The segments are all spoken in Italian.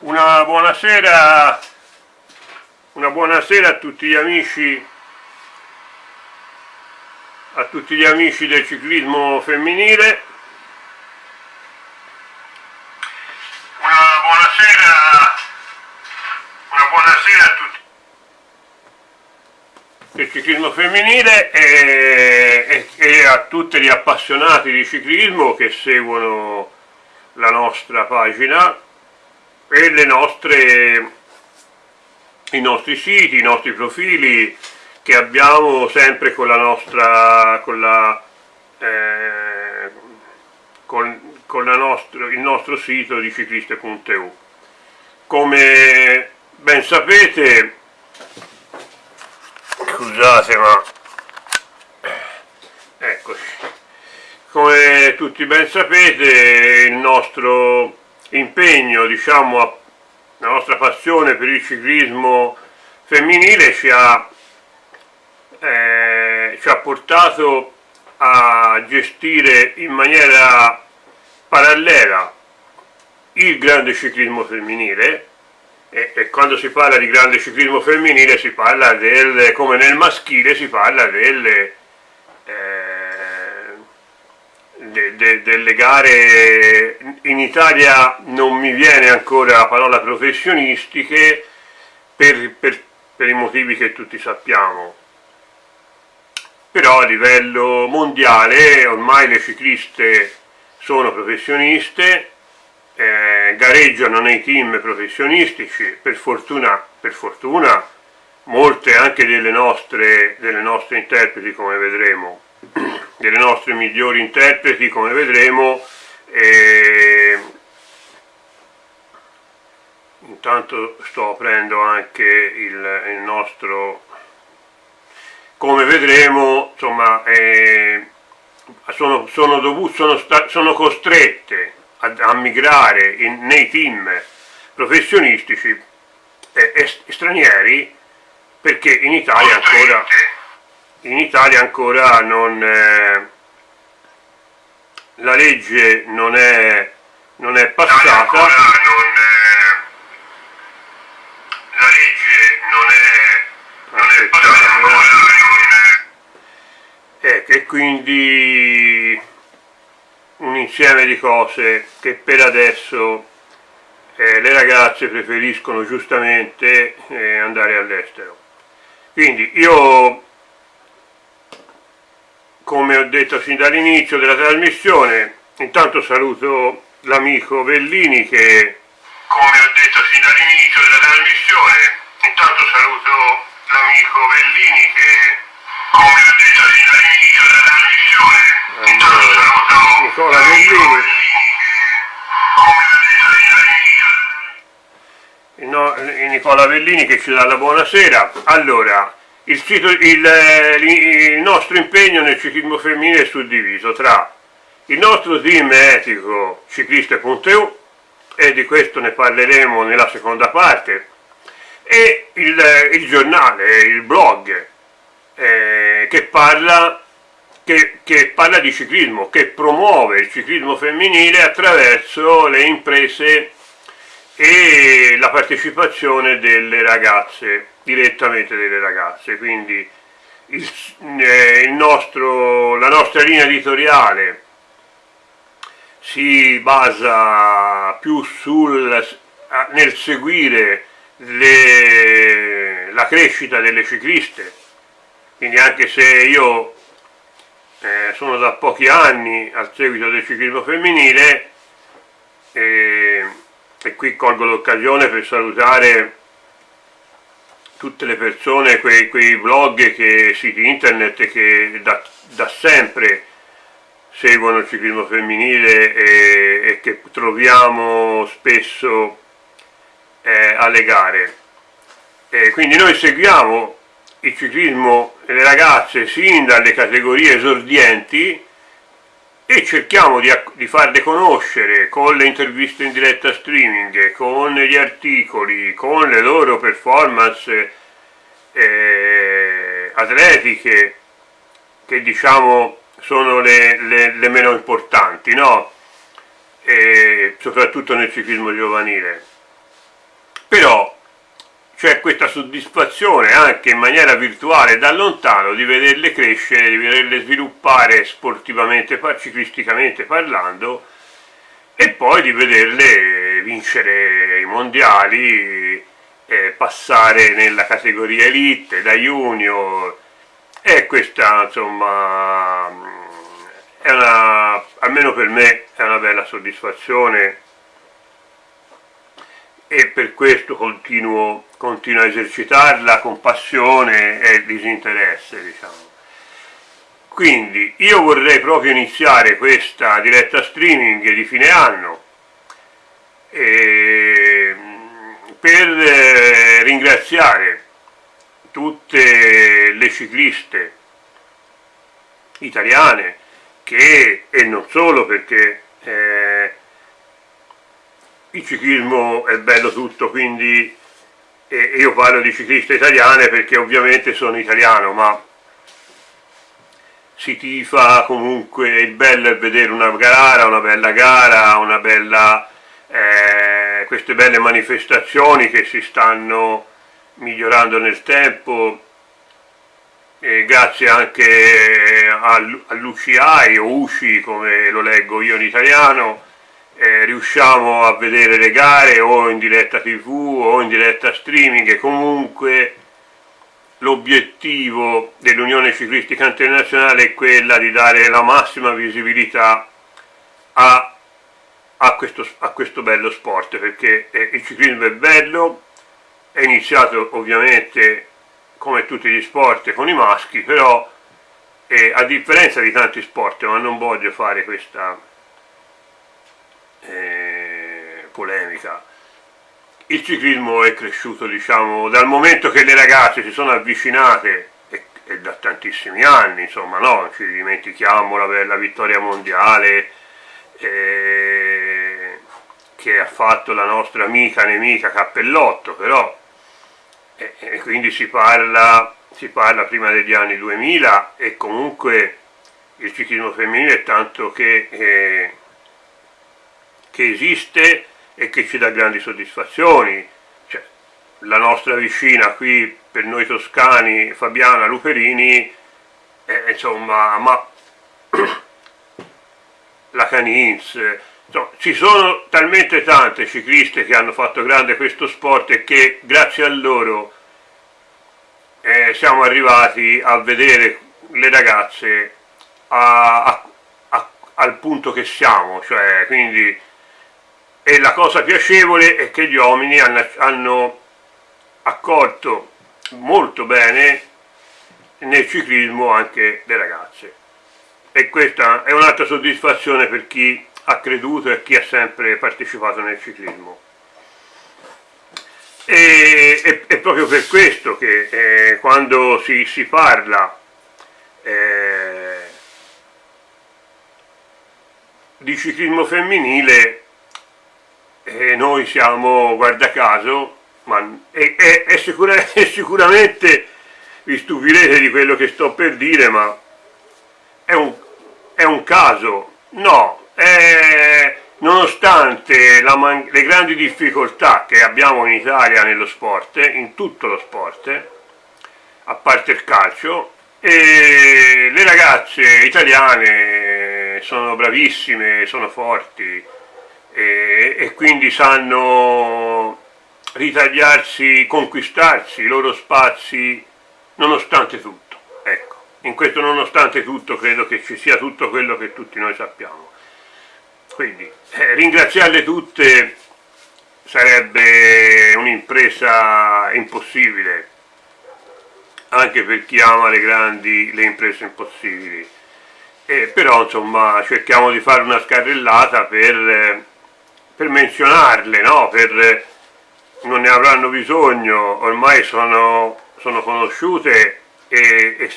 Una buonasera, una buonasera a tutti gli amici a tutti gli amici del ciclismo femminile. Una buonasera una buonasera a tutti del ciclismo femminile e, e, e a tutti gli appassionati di ciclismo che seguono la nostra pagina e le nostre, i nostri siti, i nostri profili che abbiamo sempre con la nostra, con la, eh, con, con la nostro, il nostro sito di cicliste.eu. Come ben sapete, scusate ma, eccoci, come tutti ben sapete il nostro impegno, diciamo, la nostra passione per il ciclismo femminile ci ha, eh, ci ha portato a gestire in maniera parallela il grande ciclismo femminile e, e, quando si parla di grande ciclismo femminile si parla del, come nel maschile si parla delle, eh, de, de, delle gare in Italia non mi viene ancora la parola professionistiche per, per, per i motivi che tutti sappiamo. Però a livello mondiale ormai le cicliste sono professioniste eh, gareggiano nei team professionistici per fortuna, per fortuna molte anche delle nostre, delle nostre interpreti come vedremo delle nostre migliori interpreti come vedremo e intanto sto aprendo anche il, il nostro come vedremo insomma eh, sono, sono, dovut, sono, sono, costrette a, a migrare in, nei team professionistici eh, stranieri perché in Italia ancora in Italia ancora non, eh, la legge non è, non è passata. Non, eh, la legge non è, non è passata ancora, eh, e quindi un insieme di cose che per adesso eh, le ragazze preferiscono giustamente eh, andare all'estero. Quindi io come ho detto sin dall'inizio della trasmissione, intanto saluto l'amico Bellini che, come ho detto sin dall'inizio della trasmissione, intanto saluto l'amico Bellini che, come ho detto sin dall'inizio della trasmissione, intanto saluto Nicola Bellini. No, Nicola Bellini che ci dà la buonasera. Allora, il, sito, il, eh, il, nostro impegno nel ciclismo femminile è suddiviso tra il nostro team etico cicliste.eu e di questo ne parleremo nella seconda parte e il, il giornale, il blog eh, che, parla, che, che parla di ciclismo, che promuove il ciclismo femminile attraverso le imprese e la partecipazione delle ragazze direttamente delle ragazze, quindi il, eh, il nostro, la nostra linea editoriale si basa più sul, nel seguire le, la crescita delle cicliste, quindi anche se io eh, sono da pochi anni al seguito del ciclismo femminile eh, e qui colgo l'occasione per salutare tutte le persone, quei, quei blog e siti internet che da, da, sempre seguono il ciclismo femminile e, e che troviamo spesso eh, alle gare. E quindi noi seguiamo il ciclismo delle ragazze sin dalle categorie esordienti e cerchiamo di, di, farle conoscere con le interviste in diretta streaming, con gli articoli, con le loro performance eh, atletiche che diciamo sono le, le, le meno importanti, no? Soprattutto nel ciclismo giovanile. C'è questa soddisfazione anche in maniera virtuale da lontano di vederle crescere, di vederle sviluppare sportivamente, ciclisticamente parlando e poi di vederle vincere i mondiali, eh, passare nella categoria elite, da junior. E questa insomma è una, almeno per me è una bella soddisfazione e per questo continuo, continuo a esercitarla con passione e disinteresse, diciamo. Quindi io vorrei proprio iniziare questa diretta streaming di fine anno per eh, ringraziare tutte le cicliste italiane che, e non solo perché eh, il ciclismo è bello tutto, quindi e io parlo di cicliste italiane perché ovviamente sono italiano, ma si tifa comunque, il bello è vedere una gara, una bella gara, una bella, eh, queste belle manifestazioni che si stanno migliorando nel tempo, e grazie anche all'UCI o UCI come lo leggo io in italiano, eh, riusciamo a vedere le gare o in diretta tv o in diretta streaming e comunque l'obiettivo dell'Unione Ciclistica Internazionale è quella di dare la massima visibilità a, a, questo, a questo, bello sport perché eh, il ciclismo è bello, è iniziato ovviamente come tutti gli sport con i maschi, però eh, a differenza di tanti sport, ma non voglio fare questa eh, polemica, il ciclismo è cresciuto diciamo dal momento che le ragazze si sono avvicinate e, e da tantissimi anni, insomma no, ci dimentichiamo la bella vittoria mondiale eh, che ha fatto la nostra amica nemica Cappellotto, però e, e quindi si parla, si parla prima degli anni 2000 e comunque il ciclismo femminile tanto che, eh, che esiste e che ci dà grandi soddisfazioni. Cioè, la nostra vicina qui per noi toscani, Fabiana Luperini, eh, insomma, ma la Canins, insomma, ci sono talmente tante cicliste che hanno fatto grande questo sport e che grazie a loro eh, siamo arrivati a vedere le ragazze a, a, a, al punto che siamo, cioè quindi e la cosa piacevole è che gli uomini hanno, hanno accolto molto bene nel ciclismo anche le ragazze. E questa è un'altra soddisfazione per chi ha creduto e chi ha sempre partecipato nel ciclismo. E, è, è proprio per questo che eh, quando si, si parla eh, di ciclismo femminile e noi siamo, guarda caso, ma è, è, è, sicura, è sicuramente, vi stupirete di quello che sto per dire, ma è un, è un caso, no, nonostante la, le grandi difficoltà che abbiamo in Italia nello sport, in tutto lo sport, a parte il calcio, le ragazze italiane sono bravissime, sono forti, e, e quindi sanno ritagliarsi, conquistarsi i loro spazi nonostante tutto. Ecco, in questo nonostante tutto credo che ci sia tutto quello che tutti noi sappiamo. Quindi eh, ringraziarle tutte sarebbe un'impresa impossibile, anche per chi ama le grandi, le imprese impossibili. Eh, però insomma cerchiamo di fare una scarrellata per per menzionarle, no? per, non ne avranno bisogno, ormai sono, sono conosciute e, e,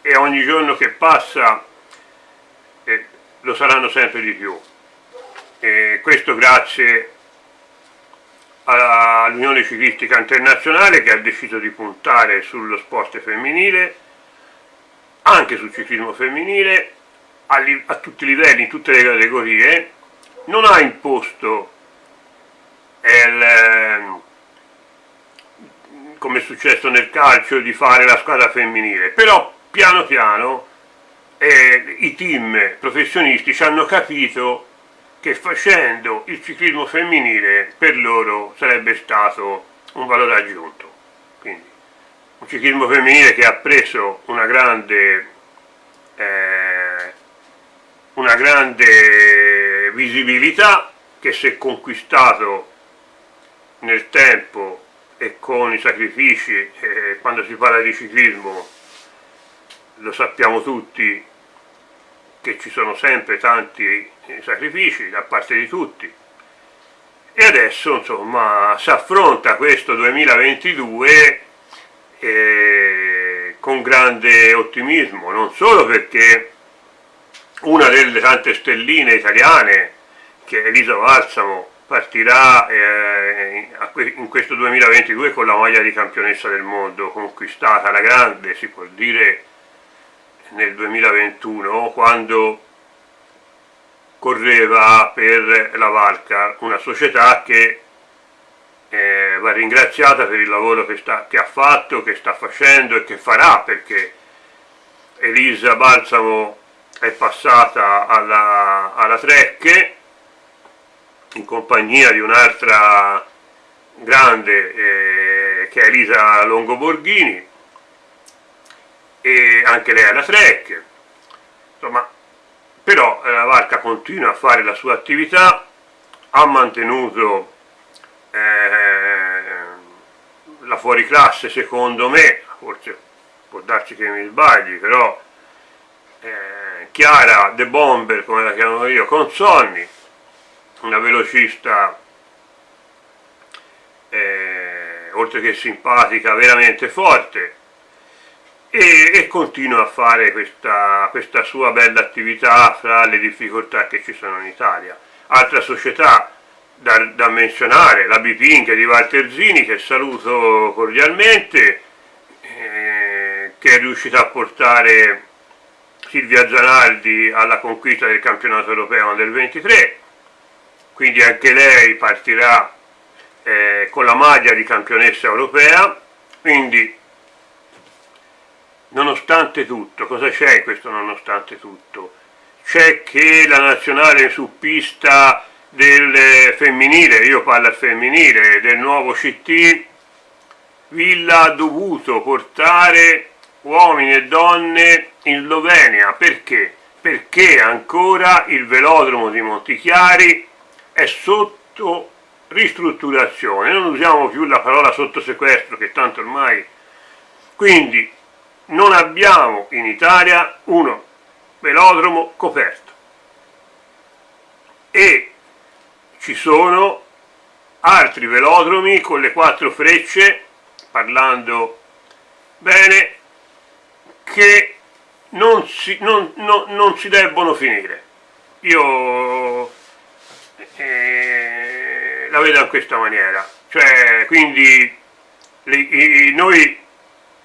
e, ogni giorno che passa eh, lo saranno sempre di più. E questo grazie all'Unione Ciclistica Internazionale che ha deciso di puntare sullo sport femminile, anche sul ciclismo femminile, a, a tutti i livelli, in tutte le categorie, non ha imposto il, come è successo nel calcio, di fare la squadra femminile, però piano piano eh, i team professionisti ci hanno capito che facendo il ciclismo femminile per loro sarebbe stato un valore aggiunto. Quindi un ciclismo femminile che ha preso una grande, eh, una grande visibilità, che si è conquistato nel tempo e con i sacrifici, eh, quando si parla di ciclismo lo sappiamo tutti che ci sono sempre tanti sacrifici da parte di tutti. E adesso insomma si affronta questo 2022 eh, con grande ottimismo non solo perché una delle tante stelline italiane che Elisa Valsamo partirà eh, in questo 2022 con la maglia di campionessa del mondo conquistata alla grande si può dire nel 2021 quando correva per la Valcar, una società che eh, va ringraziata per il lavoro che, sta, che, ha fatto, che sta facendo e che farà perché Elisa Balsamo è passata alla, alla Trecche in compagnia di un'altra grande eh, che è Elisa Longoborghini e anche lei alla Trek, insomma, però la barca continua a fare la sua attività, ha mantenuto eh, la fuoriclasse secondo me, forse può darci che mi sbagli, però eh, Chiara The Bomber, come la chiamo io, con Sonny, una velocista eh, oltre che simpatica, veramente forte, e, e continua a fare questa, questa sua bella attività fra le difficoltà che ci sono in Italia. Altra società da, da menzionare, la Bipinca di Valterzini, che saluto cordialmente, eh, che è riuscita a portare Silvia Zanardi alla conquista del campionato europeo del 23, quindi anche lei partirà eh, con la maglia di campionessa europea, quindi nonostante tutto, cosa c'è in questo nonostante tutto? C'è che la nazionale su pista del femminile, io parlo al femminile, del nuovo CT, Villa ha dovuto portare uomini e donne in Slovenia, perché? Perché ancora il velodromo di Montichiari è sotto ristrutturazione, non usiamo più la parola sotto sequestro che tanto ormai, quindi non abbiamo in Italia uno velodromo coperto. E ci sono altri velodromi con le quattro frecce, parlando bene, che non si, non, non, non si debbono finire. Io eh, la vedo in questa maniera, cioè quindi le, i, noi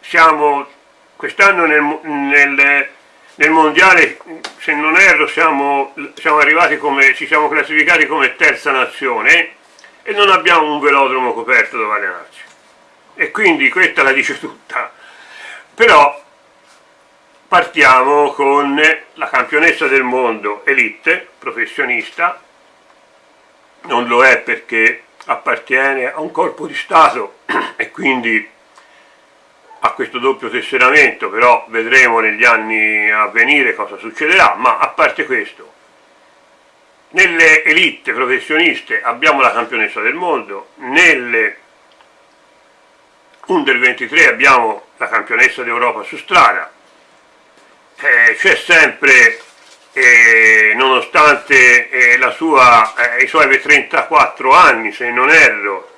siamo quest'anno nel, nel, nel, mondiale, se non erro, siamo, siamo arrivati come, ci siamo classificati come terza nazione e non abbiamo un velodromo coperto dove allenarci. E quindi questa la dice tutta. Però partiamo con la campionessa del mondo elite, professionista, non lo è perché appartiene a un corpo di Stato e quindi a questo doppio tesseramento, però vedremo negli anni a venire cosa succederà, ma a parte questo, nelle elite professioniste abbiamo la campionessa del mondo, nelle under 23 abbiamo la campionessa d'Europa su strada, eh, c'è sempre, eh, nonostante eh, sua, eh, i suoi 34 anni, se non erro,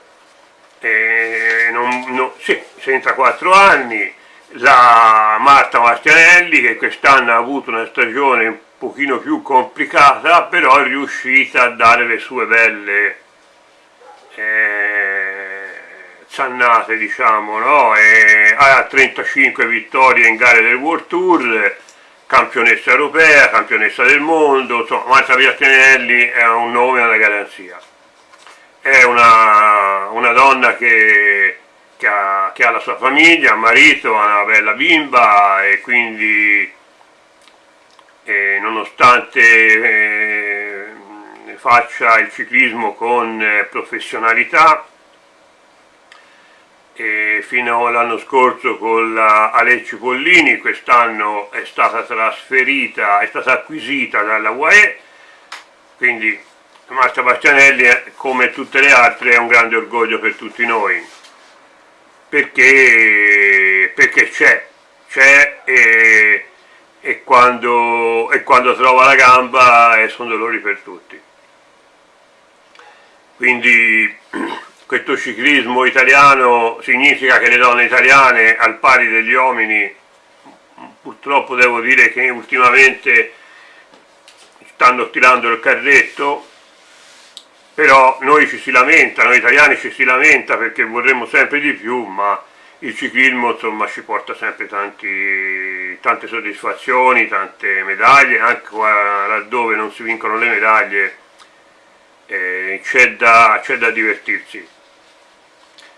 eh, non, non, sì, 64 anni, la Marta Martianelli che quest'anno ha avuto una stagione un pochino più complicata, però è riuscita a dare le sue belle eh, zannate, diciamo, no? Ha 35 vittorie in gare del World Tour, campionessa europea, campionessa del mondo, insomma, Marta Martianelli è un nome una garanzia. È una, una donna che, che, ha, che ha la sua famiglia, un marito, ha una bella bimba e quindi eh, nonostante eh, faccia il ciclismo con eh, professionalità fino all'anno scorso con la Alecci Pollini, quest'anno è stata trasferita, è stata acquisita dalla UAE, quindi Marta Bastianelli come tutte le altre è un grande orgoglio per tutti noi. Perché, perché c'è c'è e, e, quando, e quando trova la gamba eh, sono dolori per tutti. Quindi questo ciclismo italiano significa che le donne italiane al pari degli uomini purtroppo devo dire che ultimamente stanno tirando il carretto però noi ci si lamenta, noi italiani ci si lamenta perché vorremmo sempre di più, ma il ciclismo insomma ci porta sempre tanti, tante soddisfazioni, tante medaglie, anche laddove non si vincono le medaglie eh, c'è da, da, divertirsi.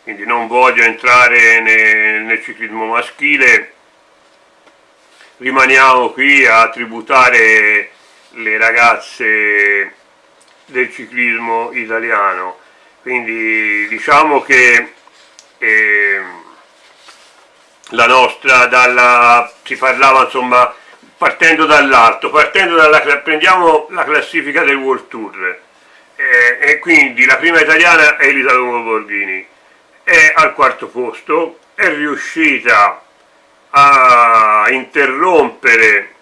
Quindi non voglio entrare nel, nel ciclismo maschile, rimaniamo qui a tributare le ragazze del ciclismo italiano. Quindi diciamo che eh, la nostra dalla si parlava insomma partendo dall'alto partendo dalla prendiamo la classifica del World Tour. Eh, e quindi la prima italiana è Elisa Longo Borghini è al quarto posto è riuscita a interrompere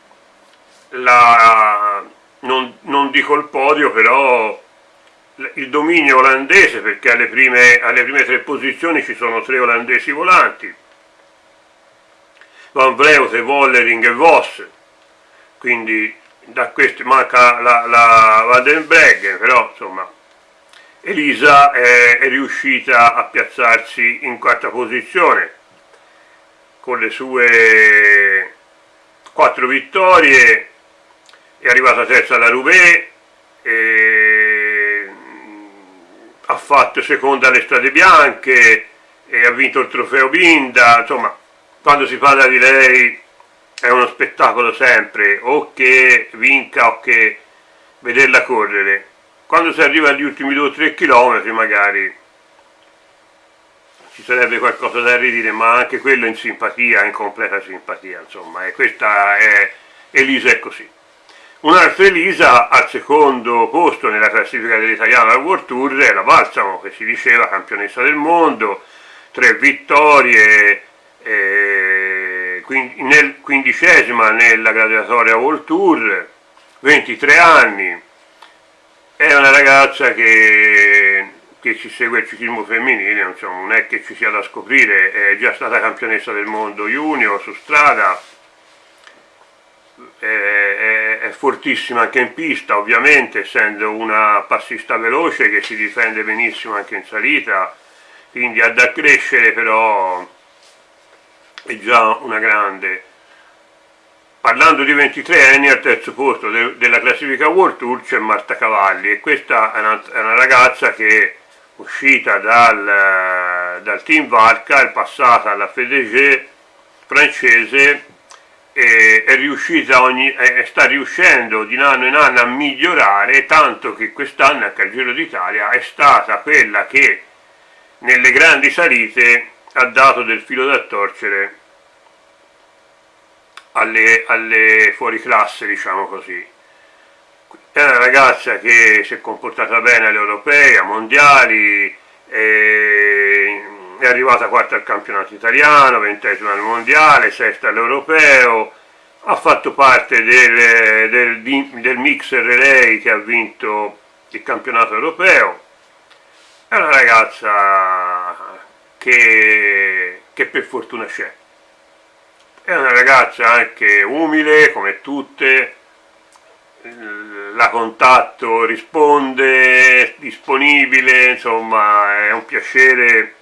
la non, non dico il podio, però il dominio olandese, perché alle prime, alle prime tre posizioni ci sono tre olandesi volanti, Van Vleuten, Vollering e Voss, quindi da questi manca la, la Vandenbreggen, però insomma Elisa è, è, riuscita a piazzarsi in quarta posizione con le sue quattro vittorie è arrivata terza alla Roubaix, ha fatto seconda alle Strade Bianche, ha vinto il trofeo Binda, insomma, quando si parla di lei è uno spettacolo sempre, o che vinca o che vederla correre. Quando si arriva agli ultimi 2-3 km magari ci sarebbe qualcosa da ridire, ma anche quello in simpatia, in completa simpatia, insomma, e questa è, Elisa è così. Un'altra Elisa al secondo posto nella classifica dell'italiano al World Tour è la Balsamo, che si diceva campionessa del mondo, tre vittorie, quindicesima nella graduatoria World Tour, 23 anni, è una ragazza che, che ci segue il ciclismo femminile, insomma, non è che ci sia da scoprire, è già stata campionessa del mondo junior su strada, è, è, è, fortissima anche in pista, ovviamente essendo una passista veloce che si difende benissimo anche in salita, quindi ha da crescere però è già una grande. Parlando di 23 anni al terzo posto de, della classifica World Tour c'è Marta Cavalli e questa è una, è una ragazza che uscita dal, dal team Varca è passata alla FDG francese eh, è riuscita ogni, eh, sta riuscendo di anno in anno a migliorare tanto che quest'anno anche al Giro d'Italia è stata quella che nelle grandi salite ha dato del filo da torcere alle, alle fuoriclasse diciamo così. È una ragazza che si è comportata bene alle europee, a mondiali è arrivata quarta al campionato italiano, ventesima al mondiale, sesta all'europeo, ha fatto parte del, del, del mixer relay che ha vinto il campionato europeo, è una ragazza che, che per fortuna c'è, è una ragazza anche umile come tutte, la contatto risponde, disponibile, insomma è un piacere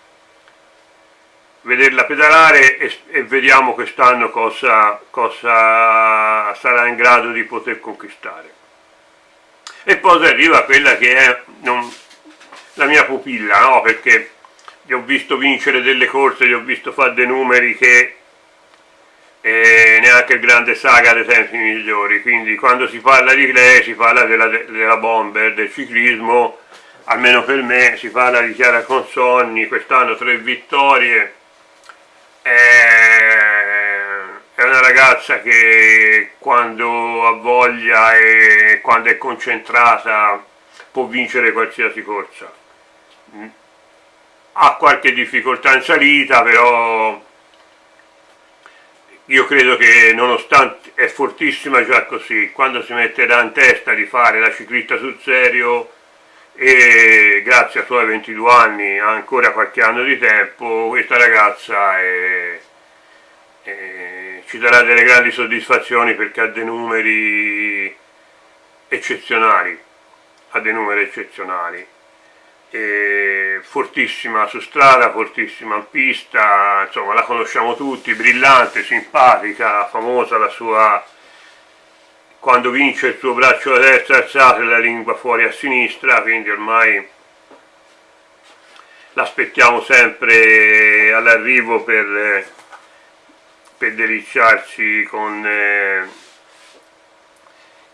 vederla pedalare e, e vediamo quest'anno cosa, cosa, sarà in grado di poter conquistare. E poi arriva quella che è non, la mia pupilla, no? perché gli ho visto vincere delle corse, gli ho visto fare dei numeri che eh, neanche il grande saga dei tempi migliori, quindi quando si parla di lei si parla della, della bomber, del ciclismo, almeno per me si parla di Chiara Consonni, quest'anno tre vittorie, è una ragazza che quando ha voglia e quando è concentrata può vincere qualsiasi corsa. Ha qualche difficoltà in salita però io credo che nonostante è fortissima già così quando si metterà in testa di fare la ciclista sul serio e grazie ai suoi 22 anni ancora qualche anno di tempo questa ragazza è, è, ci darà delle grandi soddisfazioni perché ha dei numeri eccezionali ha dei numeri eccezionali e fortissima su strada, fortissima in pista, insomma la conosciamo tutti, brillante, simpatica, famosa la sua quando vince il suo braccio a destra alzato e la lingua fuori a sinistra, quindi ormai l'aspettiamo sempre all'arrivo per, per deliciarci con, eh,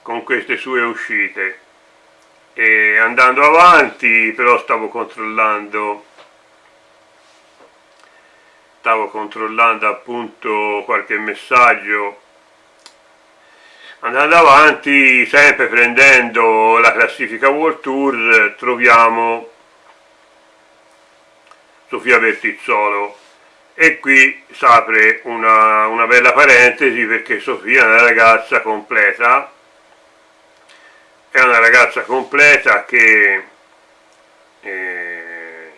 con queste sue uscite e andando avanti però stavo controllando. Stavo controllando appunto qualche messaggio. Andando avanti sempre prendendo la classifica World Tour troviamo Sofia Vertizzolo e qui si apre una, una bella parentesi perché Sofia è una ragazza completa è una ragazza completa che, eh,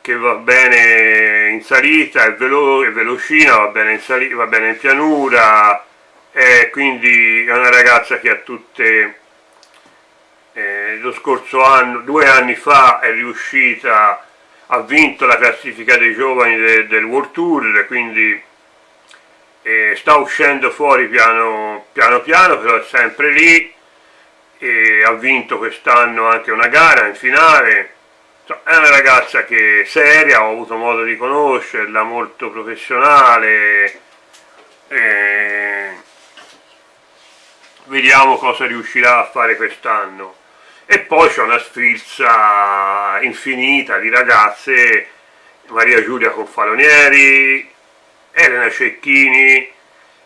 che va bene in salita, è, velo, è velocina, va bene in, salita, va bene in pianura, e quindi è una ragazza che ha tutte eh, lo scorso anno, due anni fa è riuscita, ha vinto la classifica dei giovani de, del World Tour, quindi eh, sta uscendo fuori piano, piano piano, però è sempre lì, e ha vinto quest'anno anche una gara in finale, è una ragazza che è seria, ho avuto modo di conoscerla, molto professionale, eh, vediamo cosa riuscirà a fare quest'anno. E poi c'è una sfilza infinita di ragazze, Maria Giulia Confalonieri, Elena Cecchini,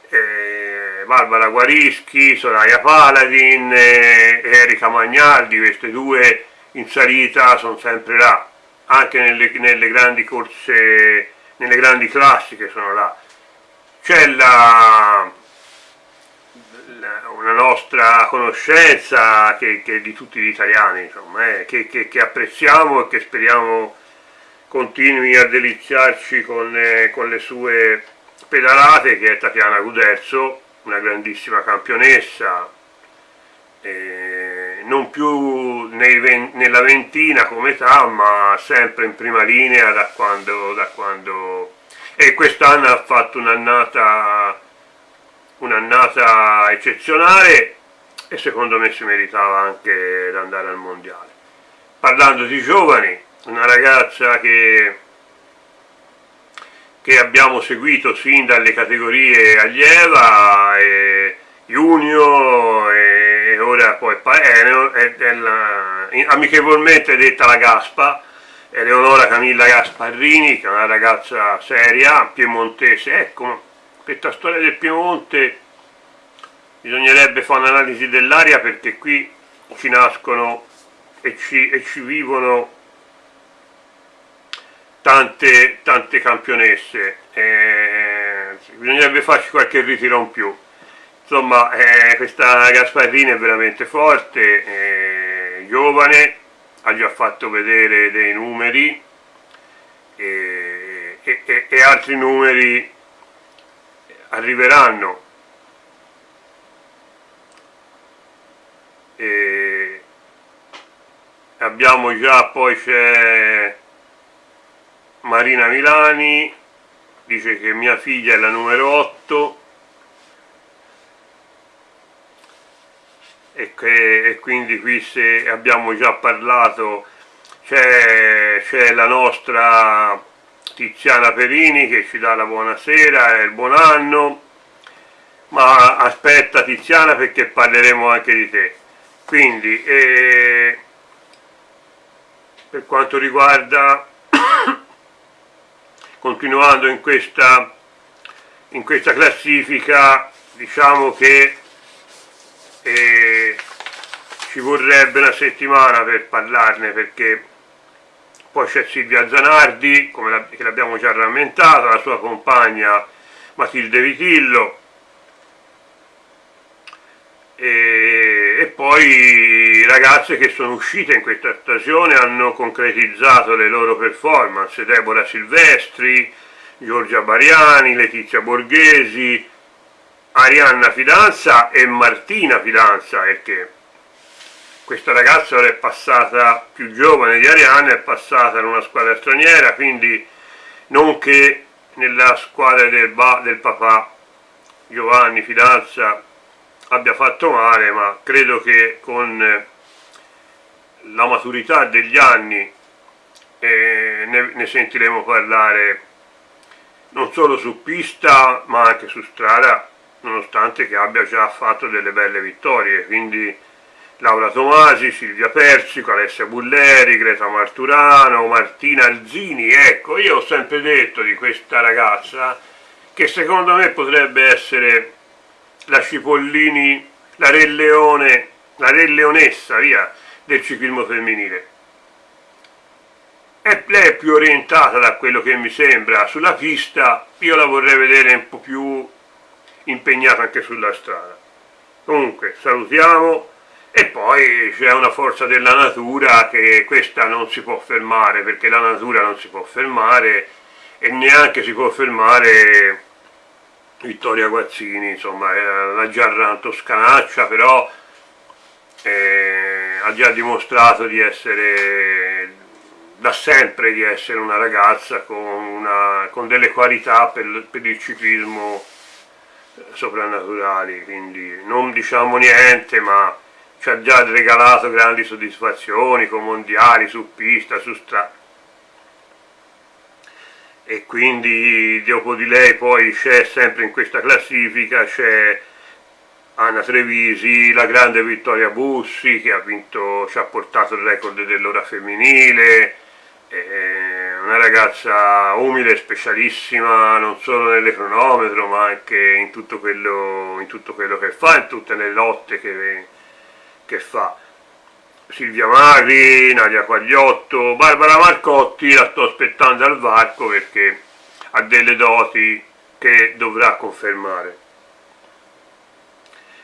eh, Barbara Guarischi, Soraya Paladin, eh, Erika Magnaldi, queste due in salita sono sempre là, anche nelle, nelle grandi corse, nelle grandi classiche sono là. C'è la, una nostra conoscenza che, che di tutti gli italiani, insomma, eh, che, che, che, apprezziamo e che speriamo continui a deliziarci con, eh, con le sue pedalate, che è Tatiana Guderzo, una grandissima campionessa, eh, non più nei, nella ventina come età, ma sempre in prima linea da quando... Da quando e quest'anno ha fatto un'annata un'annata eccezionale e secondo me si meritava anche di andare al mondiale. Parlando di giovani, una ragazza che, che abbiamo seguito sin dalle categorie allieva, e junior e ora poi è, è, è la, amichevolmente detta la Gaspa, Eleonora Camilla Gasparrini, che è una ragazza seria, piemontese, ecco, questa storia del Piemonte bisognerebbe fare un'analisi dell'aria perché qui ci nascono e ci, e ci vivono tante, tante campionesse. Eh, bisognerebbe farci qualche ritiro in più. Insomma eh, questa Gasparrini è veramente forte eh, giovane ha già fatto vedere dei numeri e, e, e altri numeri arriveranno. Abbiamo già poi c'è Marina Milani dice che mia figlia è la numero 8 e, che, e quindi qui se abbiamo già parlato c'è la nostra Tiziana Perini che ci dà la buonasera e il buon anno, ma aspetta Tiziana perché parleremo anche di te. Quindi, eh, per quanto riguarda, continuando in questa, in questa classifica, diciamo che eh, ci vorrebbe una settimana per parlarne perché poi c'è Silvia Zanardi, la, che l'abbiamo già rammentato, la sua compagna Matilde Vitillo, e, poi ragazze che sono uscite in questa stagione hanno concretizzato le loro performance, Deborah Silvestri, Giorgia Bariani, Letizia Borghesi, Arianna Fidanza e Martina Fidanza, perché questa ragazza ora è passata più giovane di Arianna, è passata in una squadra straniera, quindi non che nella squadra del, del papà Giovanni Fidanza abbia fatto male, ma credo che con la maturità degli anni eh, ne, ne sentiremo parlare non solo su pista ma anche su strada, nonostante che abbia già fatto delle belle vittorie, quindi Laura Tomasi, Silvia Persico, Alessia Bulleri, Greta Marturano, Martina Alzini, ecco, io ho sempre detto di questa ragazza che secondo me potrebbe essere la Cipollini, la Re Leone, la Re Leonessa, via, del ciclismo femminile. E lei è più orientata da quello che mi sembra sulla pista, io la vorrei vedere un po' più impegnata anche sulla strada. Comunque, salutiamo e poi c'è una forza della natura che questa non si può fermare perché la natura non si può fermare e neanche si può fermare Vittoria Guazzini insomma la Giarran toscanaccia però eh, ha già dimostrato di essere da sempre di essere una ragazza con, una, con delle qualità per, per il ciclismo soprannaturali quindi non diciamo niente ma ci ha già regalato grandi soddisfazioni con mondiali su pista, su strada e quindi dopo di lei poi c'è sempre in questa classifica c'è Anna Trevisi, la grande Vittoria Bussi che ha vinto, ci ha portato il record dell'ora femminile, una ragazza umile, specialissima non solo nell'ecronometro ma anche in tutto, quello, in tutto quello che fa, in tutte le lotte che, che fa Silvia Magri, Nadia Quagliotto, Barbara Marcotti la sto aspettando al varco perché ha delle doti che dovrà confermare.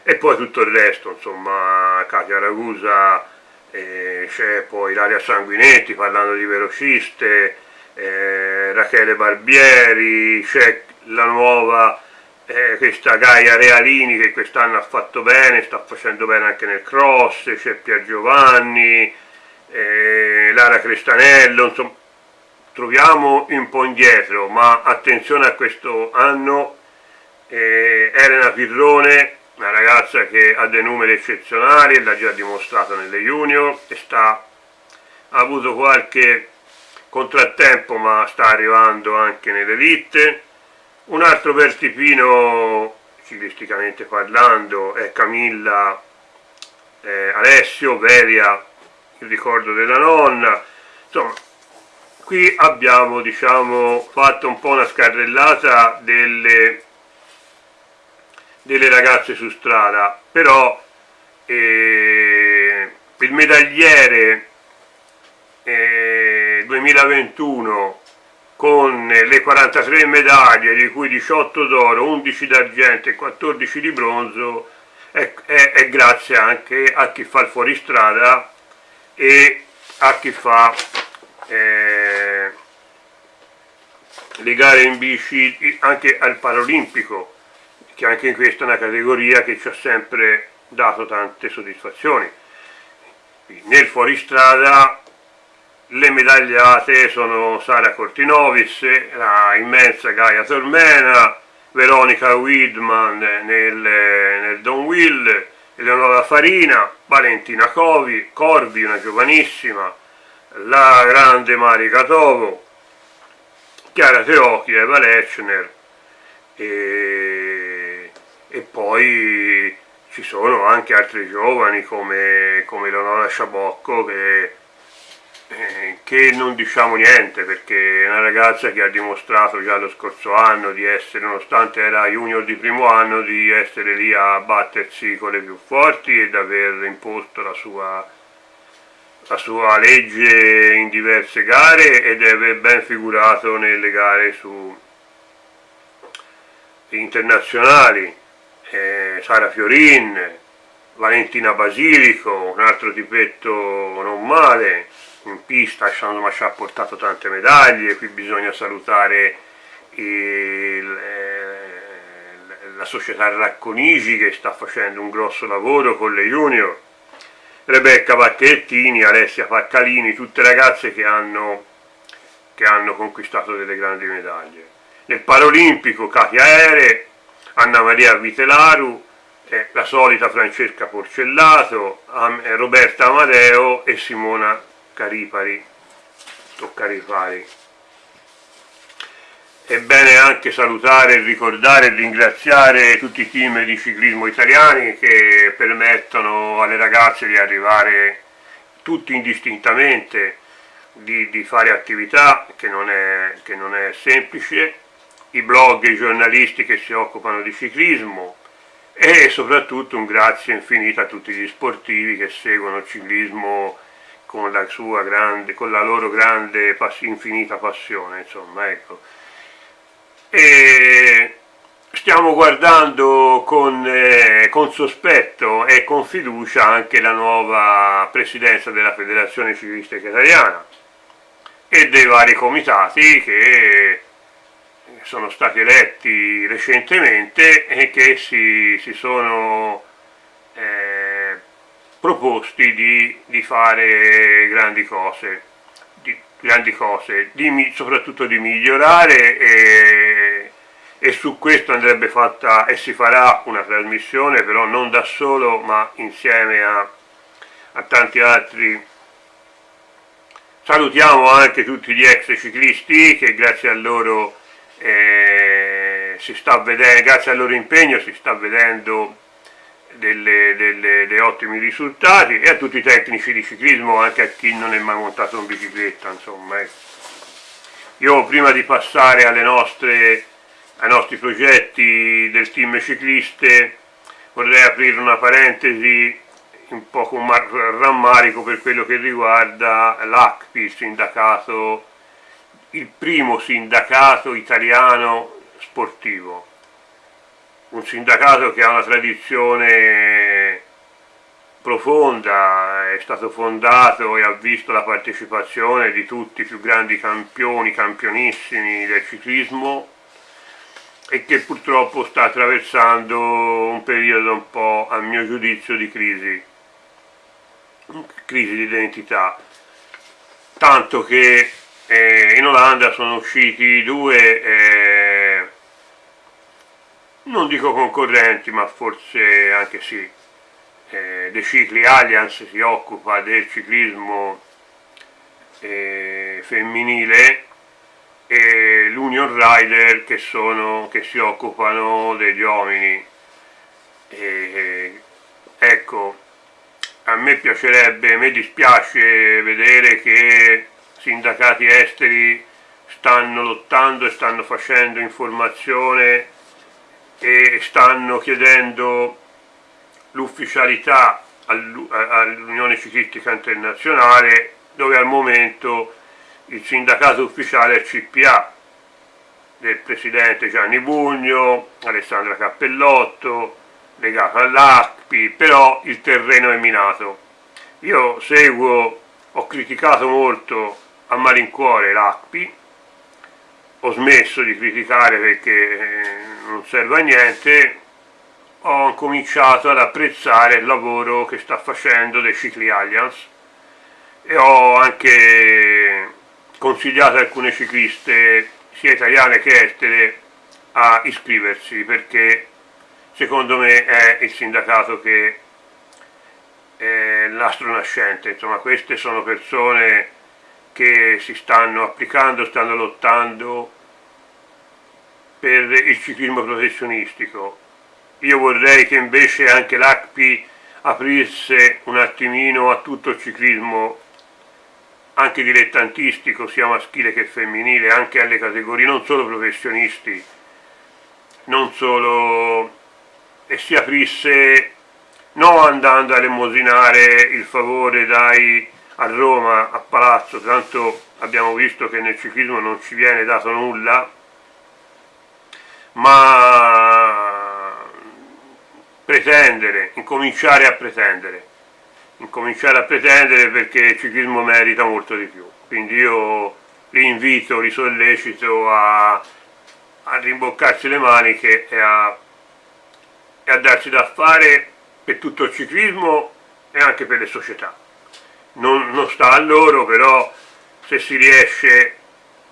E poi tutto il resto insomma Katia Ragusa eh, c'è poi Ilaria Sanguinetti parlando di velociste eh, Rachele Barbieri c'è la nuova eh, questa Gaia Realini che quest'anno ha fatto bene, sta facendo bene anche nel cross, c'è Pier Giovanni, eh, Lara Crestanello, insomma troviamo un po' indietro, ma attenzione a questo anno, eh, Elena Pirrone, una ragazza che ha dei numeri eccezionali, l'ha già dimostrato nelle junior, e sta, ha avuto qualche contrattempo ma sta arrivando anche nell'elite, un altro vertipino ciclisticamente parlando è Camilla eh, Alessio, Veria, il ricordo della nonna, insomma qui abbiamo diciamo fatto un po' una scarrellata delle, delle ragazze su strada, però eh, il medagliere eh, 2021 con le 43 medaglie, di cui 18 d'oro, 11 d'argento e 14 di bronzo, è, è, è, grazie anche a chi fa il fuoristrada e a chi fa eh, le gare in bici anche al Paralimpico, che anche in questa è una categoria che ci ha sempre dato tante soddisfazioni. Nel fuoristrada le medagliate sono Sara Cortinovis, la immensa Gaia Tormena, Veronica Widman nel, nel Don Will, Eleonora Farina, Valentina Covi, Corvi, una giovanissima, la grande Marika Tovo, Chiara Teocchi, Eva Lechner e, e poi ci sono anche altri giovani come, come Leonora Sciabocco che eh, che non diciamo niente perché è una ragazza che ha dimostrato già lo scorso anno di essere, nonostante era junior di primo anno, di essere lì a battersi con le più forti ed aver imposto la sua, la sua legge in diverse gare ed è ben figurato nelle gare su, internazionali. Eh, Sara Fiorin, Valentina Basilico, un altro tipetto non male, in pista insomma ci ha portato tante medaglie, qui bisogna salutare il, eh, la società Racconigi che sta facendo un grosso lavoro con le junior, Rebecca Pacchettini, Alessia Paccalini, tutte ragazze che hanno, che hanno conquistato delle grandi medaglie. Nel Paralimpico Katia Ere, Anna Maria Vitelaru, eh, la solita Francesca Porcellato, Roberta Amadeo e Simona Caripari, Toccaripari. È bene anche salutare, ricordare e ringraziare tutti i team di ciclismo italiani che permettono alle ragazze di arrivare tutti indistintamente, di, di fare attività che non, è, che non è semplice, i blog i giornalisti che si occupano di ciclismo e soprattutto un grazie infinito a tutti gli sportivi che seguono il ciclismo con la, sua grande, con la loro grande, infinita passione, insomma, ecco. E stiamo guardando con, eh, con, sospetto e con fiducia anche la nuova presidenza della Federazione Civilistica Italiana e dei vari comitati che sono stati eletti recentemente e che si, si sono eh, proposti di, di fare grandi cose, di, grandi cose di, soprattutto di migliorare e, e su questo andrebbe fatta e si farà una trasmissione però non da solo ma insieme a, a tanti altri. Salutiamo anche tutti gli ex ciclisti che grazie a loro eh, si sta vedendo grazie al loro impegno si sta vedendo delle, delle, dei ottimi risultati e a tutti i tecnici di ciclismo, anche a chi non è mai montato in bicicletta, insomma. Eh. Io prima di passare nostre, ai nostri progetti del team cicliste vorrei aprire una parentesi un po' con rammarico per quello che riguarda l'ACPI, il sindacato, il primo sindacato italiano sportivo un sindacato che ha una tradizione profonda, è stato fondato e ha visto la partecipazione di tutti i più grandi campioni, campionissimi del ciclismo e che purtroppo sta attraversando un periodo un po' a mio giudizio di crisi, crisi di identità, tanto che eh, in Olanda sono usciti due eh, non dico concorrenti ma forse anche sì. Eh, De Cicli Allianz si occupa del ciclismo eh, femminile e l'Union Rider che, sono, che si occupano degli uomini. E, ecco a me piacerebbe, a me dispiace vedere che sindacati esteri stanno lottando e stanno facendo informazione e stanno chiedendo l'ufficialità all'Unione Ciclistica Internazionale dove al momento il sindacato ufficiale è CPA del presidente Gianni Bugno, Alessandra Cappellotto, legato all'ACPI, però il terreno è minato. Io seguo, ho criticato molto a malincuore l'ACPI, ho smesso di criticare perché eh, non serve a niente, ho cominciato ad apprezzare il lavoro che sta facendo dei Cicli Alliance e ho anche consigliato alcune cicliste sia italiane che estere a iscriversi perché secondo me è il sindacato che è l'astro nascente, insomma queste sono persone che si stanno applicando, stanno lottando per il ciclismo professionistico. Io vorrei che invece anche l'ACPI aprisse un attimino a tutto il ciclismo anche dilettantistico, sia maschile che femminile, anche alle categorie, non solo professionisti, non solo, e si aprisse non andando a elemosinare il favore dai a Roma, a Palazzo, tanto abbiamo visto che nel ciclismo non ci viene dato nulla, ma pretendere, incominciare a pretendere, incominciare a pretendere perché il ciclismo merita molto di più, quindi io li invito, li sollecito a, a rimboccarsi le maniche e a, e a darsi da fare per tutto il ciclismo e anche per le società. Non, non sta a loro, però se si riesce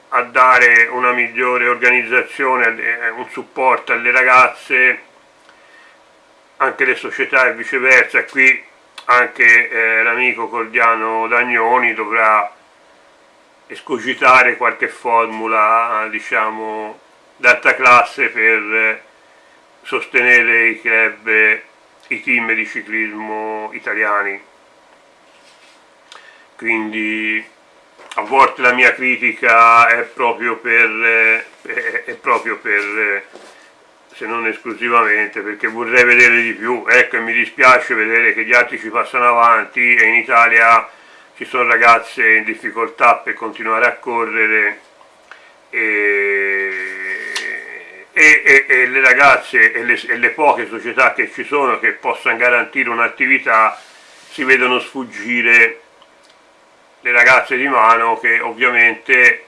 a dare una migliore organizzazione, eh, un supporto alle ragazze, anche le società e viceversa, qui anche eh, l'amico Cordiano Dagnoni dovrà escogitare qualche formula, diciamo, d'alta classe per sostenere i club i team di ciclismo italiani quindi a volte la mia critica è proprio per, è proprio per se non esclusivamente perché vorrei vedere di più. Ecco e mi dispiace vedere che gli altri ci passano avanti e in Italia ci sono ragazze in difficoltà per continuare a correre e e, e, e le ragazze le, e le, poche società che ci sono che possano garantire un'attività si vedono sfuggire le ragazze di mano che ovviamente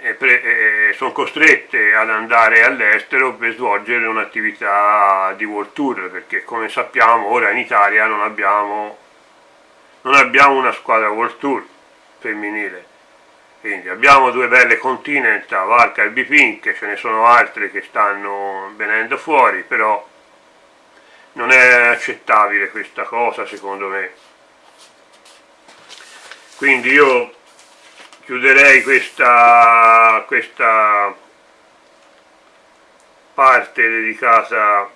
eh, eh, sono costrette ad andare all'estero per svolgere un'attività di World Tour perché come sappiamo ora in Italia non abbiamo, non abbiamo una squadra World Tour femminile quindi abbiamo due belle Continental, Valca e Bipink, ce ne sono altre che stanno venendo fuori, però non è accettabile questa cosa secondo me. Quindi io chiuderei questa, questa parte dedicata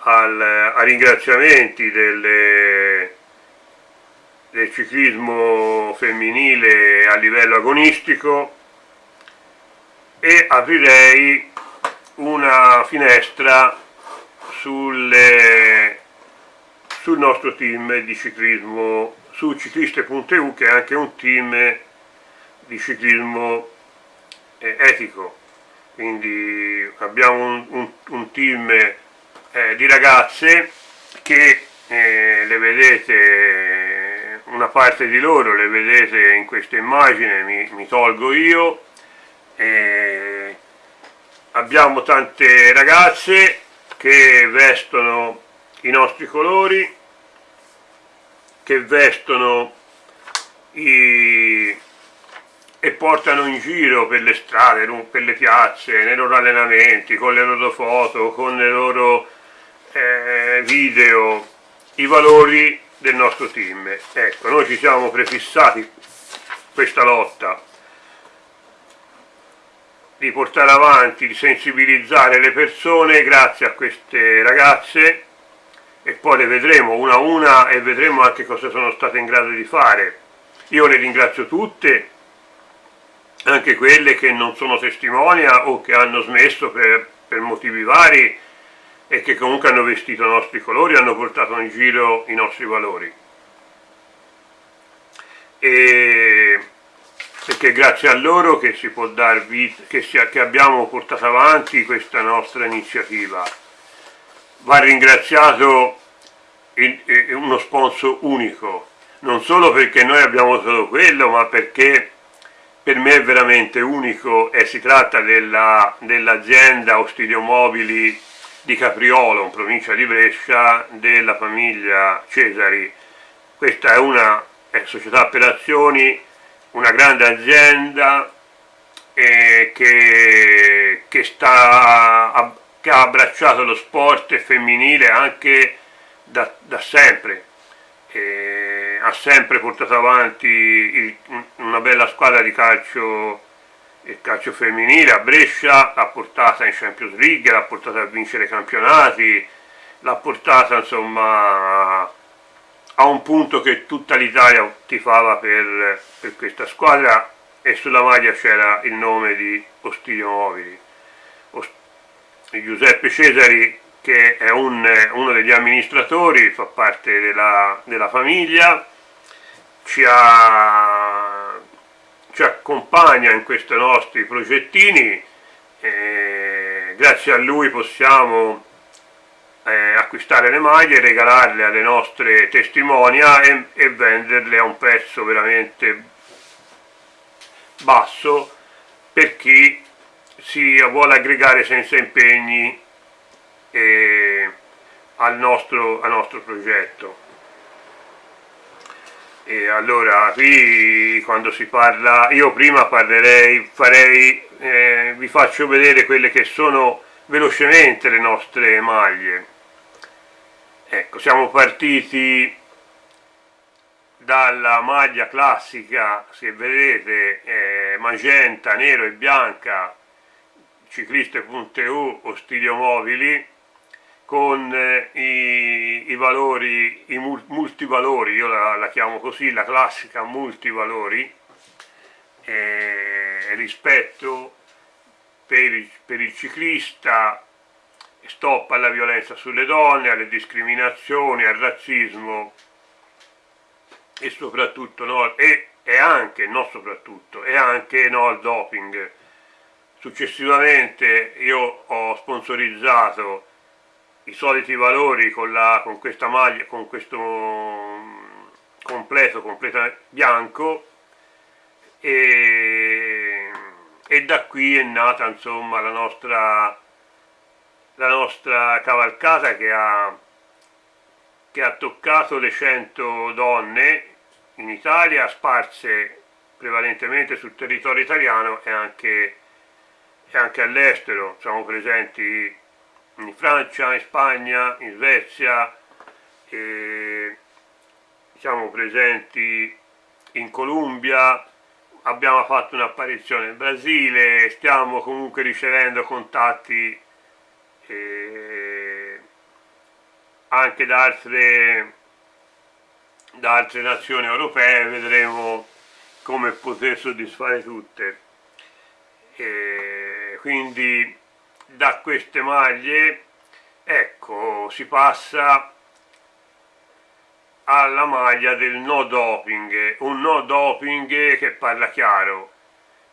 al, ai ringraziamenti delle del ciclismo femminile a livello agonistico e aprirei una finestra sulle, sul nostro team di ciclismo su cicliste.eu che è anche un team di ciclismo eh, etico. Quindi abbiamo un, un, un team eh, di ragazze che eh, le vedete una parte di loro le vedete in questa immagine, mi, mi tolgo io, e abbiamo tante ragazze che vestono i nostri colori, che vestono i, e portano in giro per le strade, per le piazze, nei loro allenamenti, con le loro foto, con le loro eh, video, i valori del nostro team. Ecco, noi ci siamo prefissati questa lotta di portare avanti, di sensibilizzare le persone grazie a queste ragazze e poi le vedremo una a una e vedremo anche cosa sono state in grado di fare. Io le ringrazio tutte, anche quelle che non sono testimonia o che hanno smesso per, per motivi vari e che comunque hanno vestito i nostri colori, hanno portato in giro i nostri valori. E perché grazie a loro che, si può dar vita, che, si, che abbiamo portato avanti questa nostra iniziativa. Va ringraziato il, il, uno sponsor unico, non solo perché noi abbiamo solo quello, ma perché per me è veramente unico e si tratta dell'azienda dell Ostidio Mobili di Capriolo, in provincia di Brescia, della famiglia Cesari. Questa è una è società per azioni, una grande azienda eh, che, che, sta, che, ha abbracciato lo sport femminile anche da, da sempre. Eh, ha sempre portato avanti il, una bella squadra di calcio, il calcio femminile a Brescia, l'ha portata in Champions League, l'ha portata a vincere campionati, l'ha portata insomma a un punto che tutta l'Italia tifava per, per, questa squadra e sulla maglia c'era il nome di Ostilio Mobili. Giuseppe Cesari che è un, uno degli amministratori, fa parte della, della famiglia, ci, ha, ci, accompagna in questi nostri progettini, grazie a lui possiamo eh, acquistare le maglie, regalarle alle nostre testimonia e, e venderle a un prezzo veramente basso per chi si vuole aggregare senza impegni eh, al, nostro, al nostro progetto. E allora qui quando si parla, io prima parlerei, farei, eh, vi faccio vedere quelle che sono velocemente le nostre maglie. Ecco, siamo partiti dalla maglia classica, se vedete, eh, magenta, nero e bianca, cicliste.eu o stilio mobili, con eh, i, i, valori, i multivalori, io la, la, chiamo così, la classica multivalori, eh, rispetto per il, per il ciclista, stop alla violenza sulle donne, alle discriminazioni, al razzismo e soprattutto no, e, e anche, non soprattutto, e anche no al doping. Successivamente io ho sponsorizzato i soliti valori con, la, con questa maglia, con questo completo, completo bianco e, e, da qui è nata insomma la nostra, la nostra cavalcata che ha, che ha toccato le 100 donne in Italia sparse prevalentemente sul territorio italiano e anche, e anche all'estero, siamo presenti in Francia, in Spagna, in Svezia, siamo presenti in Colombia, abbiamo fatto un'apparizione in Brasile, stiamo comunque ricevendo contatti eh, anche da altre, da altre nazioni europee, vedremo come poter soddisfare tutte. Eh, quindi da queste maglie ecco si passa alla maglia del no doping un no doping che parla chiaro.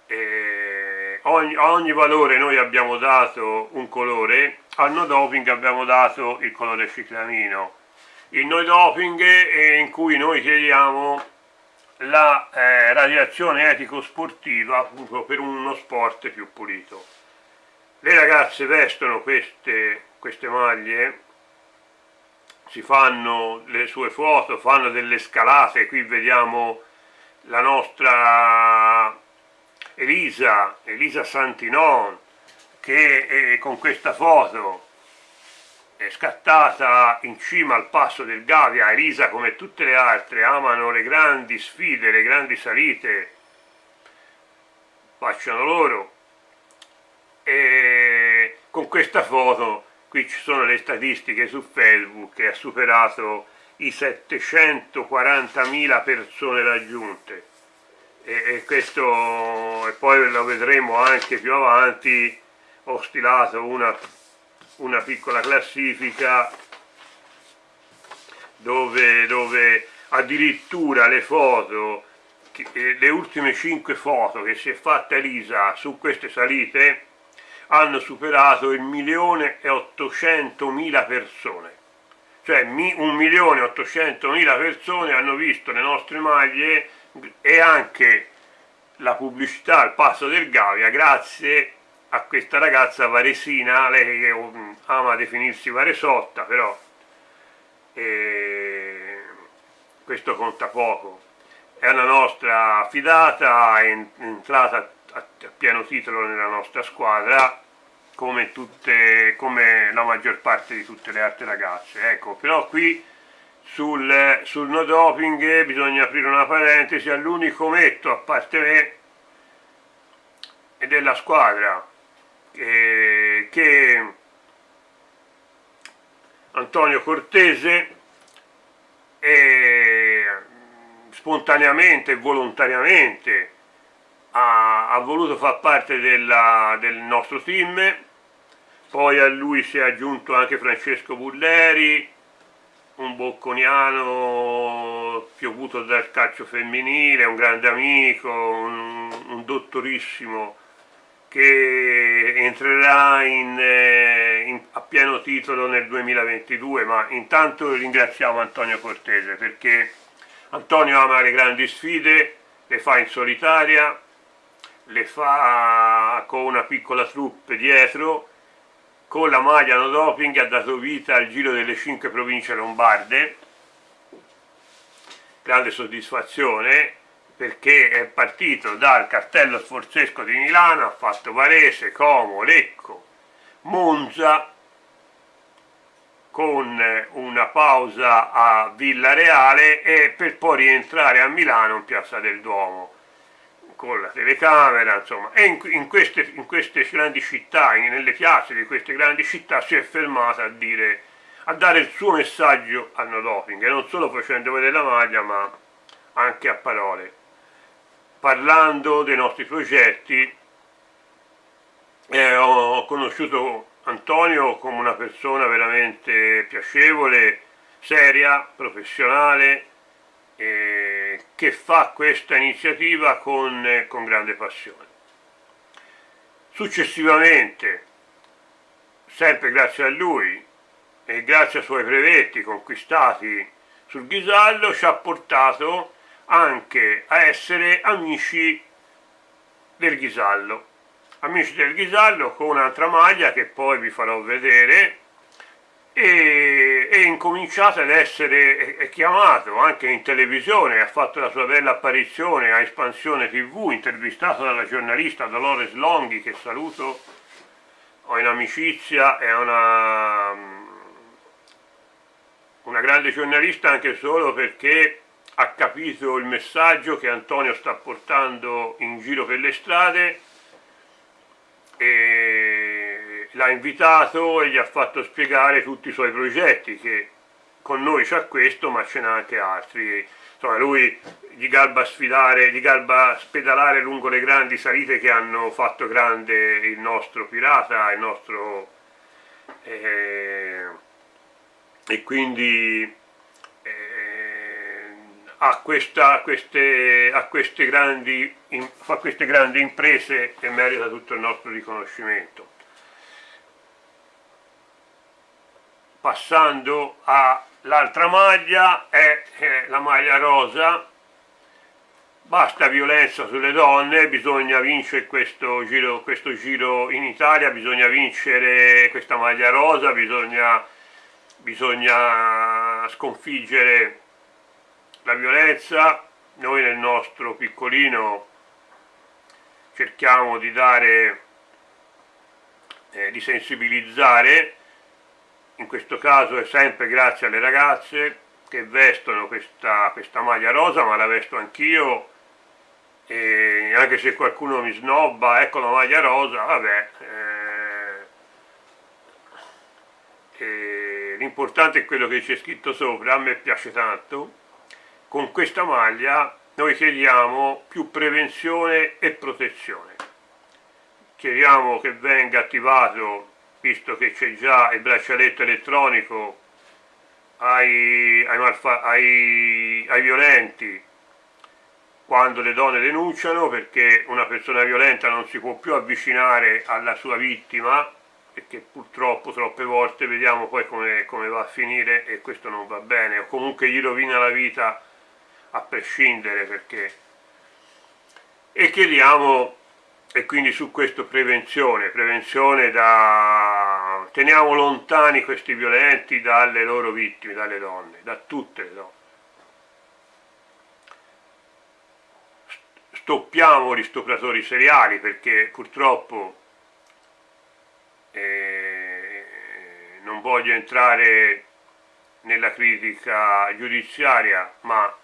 Eh, ogni, a ogni valore noi abbiamo dato un colore al no doping abbiamo dato il colore ciclamino. Il no doping è in cui noi chiediamo la eh, radiazione etico-sportiva appunto per uno sport più pulito le ragazze vestono queste, queste maglie si fanno le sue foto, fanno delle scalate, qui vediamo la nostra Elisa, Elisa Santinon, che è, con questa foto è scattata in cima al passo del Gavia, Elisa come tutte le altre amano le grandi sfide, le grandi salite, facciano loro, e con questa foto qui ci sono le statistiche su Facebook che ha superato i 740.000 persone raggiunte. E, e, questo e poi lo vedremo anche più avanti ho stilato una, una piccola classifica dove, dove addirittura le foto le ultime 5 foto che si è fatta Elisa su queste salite hanno superato il milione e ottocentomila persone. Cioè un milione e ottocentomila persone hanno visto le nostre maglie e anche la pubblicità al passo del Gavia grazie a questa ragazza varesina, lei che um, ama definirsi varesotta però eh, questo conta poco. È una nostra fidata, è entrata a pieno titolo nella nostra squadra come, tutte, come la maggior parte di tutte le altre ragazze. Ecco però qui sul, sul no doping bisogna aprire una parentesi all'unico metto a parte me e della squadra eh, che Antonio Cortese e spontaneamente e volontariamente ha, ha, voluto far parte della, del nostro team. Poi a lui si è aggiunto anche Francesco Bulleri un bocconiano piovuto dal calcio femminile, un grande amico, un, un dottorissimo che entrerà in, eh, in, a pieno titolo nel 2022, ma intanto ringraziamo Antonio Cortese perché Antonio ama le grandi sfide, le fa in solitaria, le fa con una piccola troupe dietro, con la maglia no doping ha dato vita al giro delle cinque province lombarde, grande soddisfazione, perché è partito dal Castello Sforzesco di Milano, ha fatto Varese, Como, Lecco, Monza, con una pausa a Villa Reale e per poi rientrare a Milano in Piazza del Duomo con la telecamera, insomma, e in, in, queste, in queste, grandi città, nelle piazze di queste grandi città si è fermata a, dire, a dare il suo messaggio al no doping, e non solo facendo vedere la maglia, ma anche a parole. Parlando dei nostri progetti eh, ho conosciuto Antonio come una persona veramente piacevole, seria, professionale, eh, che fa questa iniziativa con, eh, con grande passione. Successivamente, sempre grazie a lui e grazie ai suoi brevetti conquistati sul Ghisallo, ci ha portato anche a essere amici del Ghisallo. Amici del Ghisallo con un'altra maglia che poi vi farò vedere e è incominciato ad essere è chiamato anche in televisione, ha fatto la sua bella apparizione a Espansione TV, intervistato dalla giornalista Dolores Longhi che saluto, ho in amicizia, è una, una grande giornalista anche solo perché ha capito il messaggio che Antonio sta portando in giro per le strade e l'ha invitato e gli ha fatto spiegare tutti i suoi progetti che con noi c'ha questo ma ce n'ha anche altri insomma lui gli garba sfidare, gli garba spedalare lungo le grandi salite che hanno fatto grande il nostro pirata, il nostro eh, e quindi a, questa, queste, a, queste grandi, a queste grandi imprese che merita tutto il nostro riconoscimento. Passando all'altra maglia, è, la maglia rosa, basta violenza sulle donne, bisogna vincere questo giro, questo giro, in Italia, bisogna vincere questa maglia rosa, bisogna, bisogna sconfiggere la violenza, noi nel nostro piccolino cerchiamo di dare, eh, di sensibilizzare, in questo caso è sempre grazie alle ragazze che vestono questa, questa maglia rosa, ma la vesto anch'io, e anche se qualcuno mi snobba, ecco la maglia rosa, vabbè, eh, l'importante è quello che c'è scritto sopra, a me piace tanto, con questa maglia noi chiediamo più prevenzione e protezione. Chiediamo che venga attivato, visto che c'è già il braccialetto elettronico ai, ai, ai, ai violenti quando le donne denunciano perché una persona violenta non si può più avvicinare alla sua vittima perché purtroppo troppe volte vediamo poi come, come va a finire e questo non va bene o comunque gli rovina la vita a prescindere perché. E chiediamo e quindi su questo prevenzione, prevenzione da teniamo lontani questi violenti dalle loro vittime, dalle donne, da tutte le donne. Stoppiamo gli stupratori seriali perché purtroppo eh, non voglio entrare nella critica giudiziaria, ma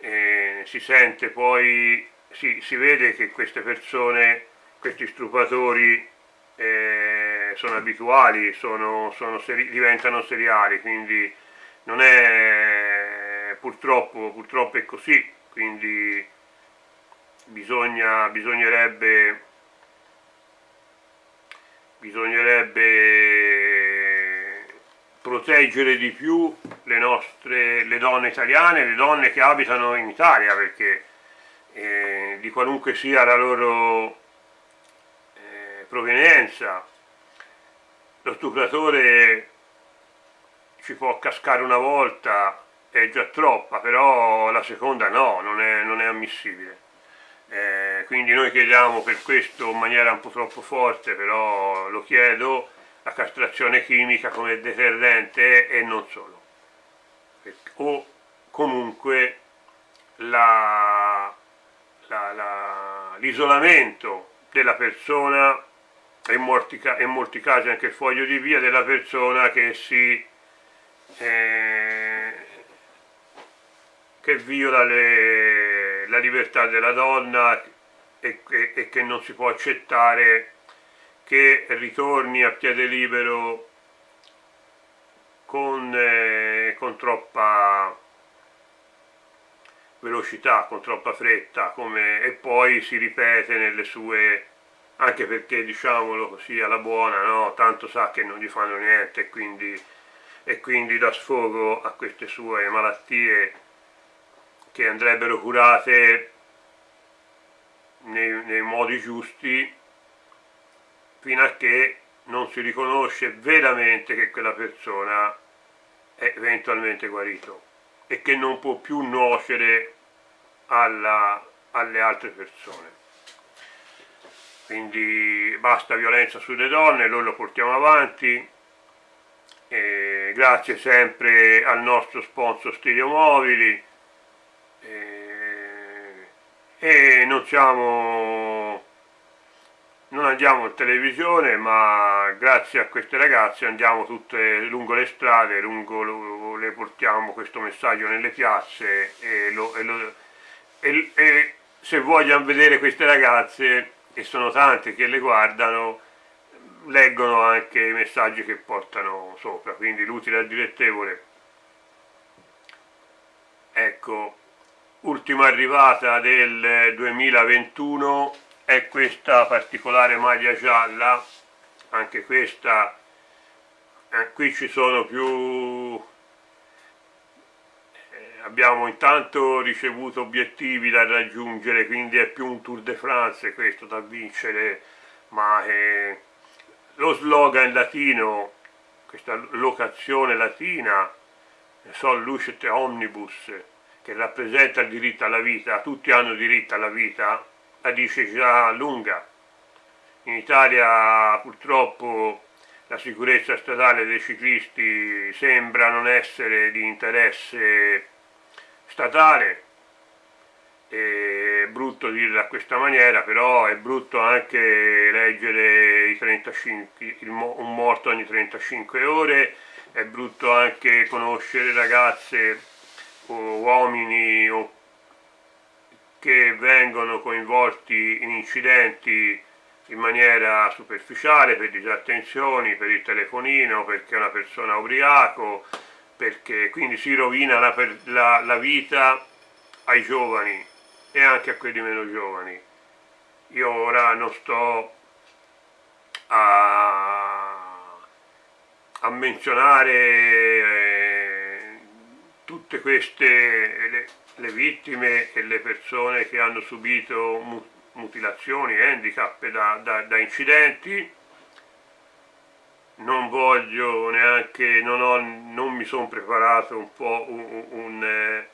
eh, si sente poi, si, si, vede che queste persone, questi stupratori eh, sono abituali, sono, sono seri diventano seriali, quindi non è purtroppo, purtroppo è così, quindi bisogna, bisognerebbe, bisognerebbe proteggere di più le nostre le donne italiane, le donne che abitano in Italia, perché eh, di qualunque sia la loro eh, provenienza, lo stupratore ci può cascare una volta, è già troppa, però la seconda no, non è, non è ammissibile. Eh, quindi noi chiediamo per questo in maniera un po' troppo forte, però lo chiedo, la castrazione chimica come deterrente e non solo. O comunque l'isolamento della persona e in, molti, in molti casi anche il foglio di via della persona che si eh, che viola le, la libertà della donna e, e, e che non si può accettare che ritorni a piede libero con, eh, con, troppa velocità, con troppa fretta come, e poi si ripete nelle sue anche perché diciamolo così alla buona no? tanto sa che non gli fanno niente quindi e quindi dà sfogo a queste sue malattie che andrebbero curate nei, nei modi giusti fino a che non si riconosce veramente che quella persona è eventualmente guarito e che non può più nuocere alla, alle altre persone. Quindi basta violenza sulle donne, noi lo portiamo avanti, eh, grazie sempre al nostro sponsor Stereomobili eh, e non siamo non andiamo in televisione ma grazie a queste ragazze andiamo tutte lungo le strade lungo lo, le portiamo questo messaggio nelle piazze e, lo, e, lo, e, e se vogliono vedere queste ragazze e sono tante che le guardano leggono anche i messaggi che portano sopra, quindi l'utile al dilettevole. Ecco, ultima arrivata del 2021 è questa particolare maglia gialla, anche questa, eh, qui ci sono più, eh, abbiamo intanto ricevuto obiettivi da raggiungere, quindi è più un Tour de France questo da vincere, ma... Eh, lo slogan latino, questa locazione latina, sol lucet omnibus, che rappresenta il diritto alla vita, tutti hanno diritto alla vita, la dice già lunga. In Italia purtroppo la sicurezza stradale dei ciclisti sembra non essere di interesse statale, è brutto dirla a questa maniera, però è brutto anche leggere 35, un morto ogni 35 ore, è brutto anche conoscere ragazze o uomini o che vengono coinvolti in incidenti in maniera superficiale per disattenzioni, per il telefonino, perché è una persona ubriaco, perché quindi si rovina la, la, la vita ai giovani e anche a quelli meno giovani. Io ora non sto a, a menzionare eh, tutte queste le, le, vittime e le persone che hanno subito mutilazioni, handicap da, da, da incidenti, non voglio neanche, non, ho, non mi sono preparato un po' un, un, un, eh,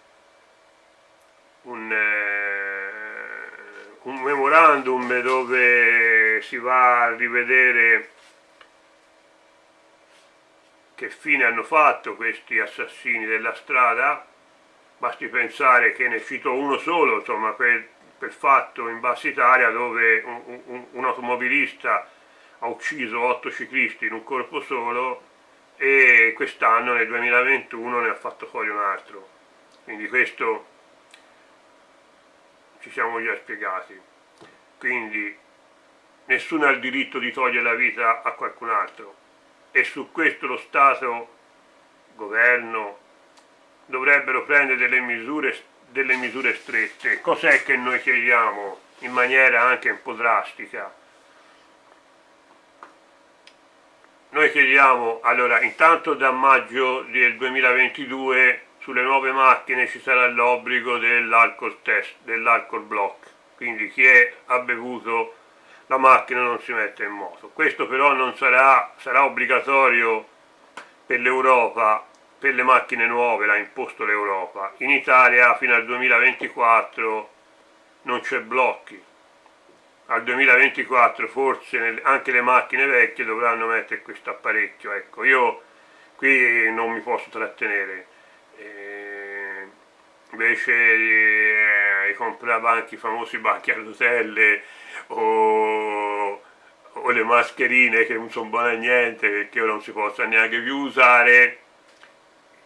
un un memorandum dove si va a rivedere che fine hanno fatto questi assassini della strada, basti pensare che ne cito uno solo, insomma, per, per fatto in Bassa Italia dove un, un, un automobilista ha ucciso otto ciclisti in un corpo solo e quest'anno nel 2021 ne ha fatto fuori un altro. Quindi questo ci siamo già spiegati. Quindi nessuno ha il diritto di togliere la vita a qualcun altro e su questo lo Stato, governo, dovrebbero prendere delle misure, delle misure strette. Cos'è che noi chiediamo in maniera anche un po' drastica? Noi chiediamo, allora intanto da maggio del 2022 sulle nuove macchine ci sarà l'obbligo dell'alcol test, dell'alcol block, quindi chi è, ha bevuto la macchina non si mette in moto. Questo però non sarà, sarà obbligatorio per l'Europa, per le macchine nuove, l'ha imposto l'Europa. In Italia fino al 2024 non c'è blocchi, al 2024 forse anche le macchine vecchie dovranno mettere questo apparecchio ecco io qui non mi posso trattenere eh, invece eh, anche i famosi bacchi a rotelle o, o, le mascherine che non sono buone a niente perché ora non si possono neanche più usare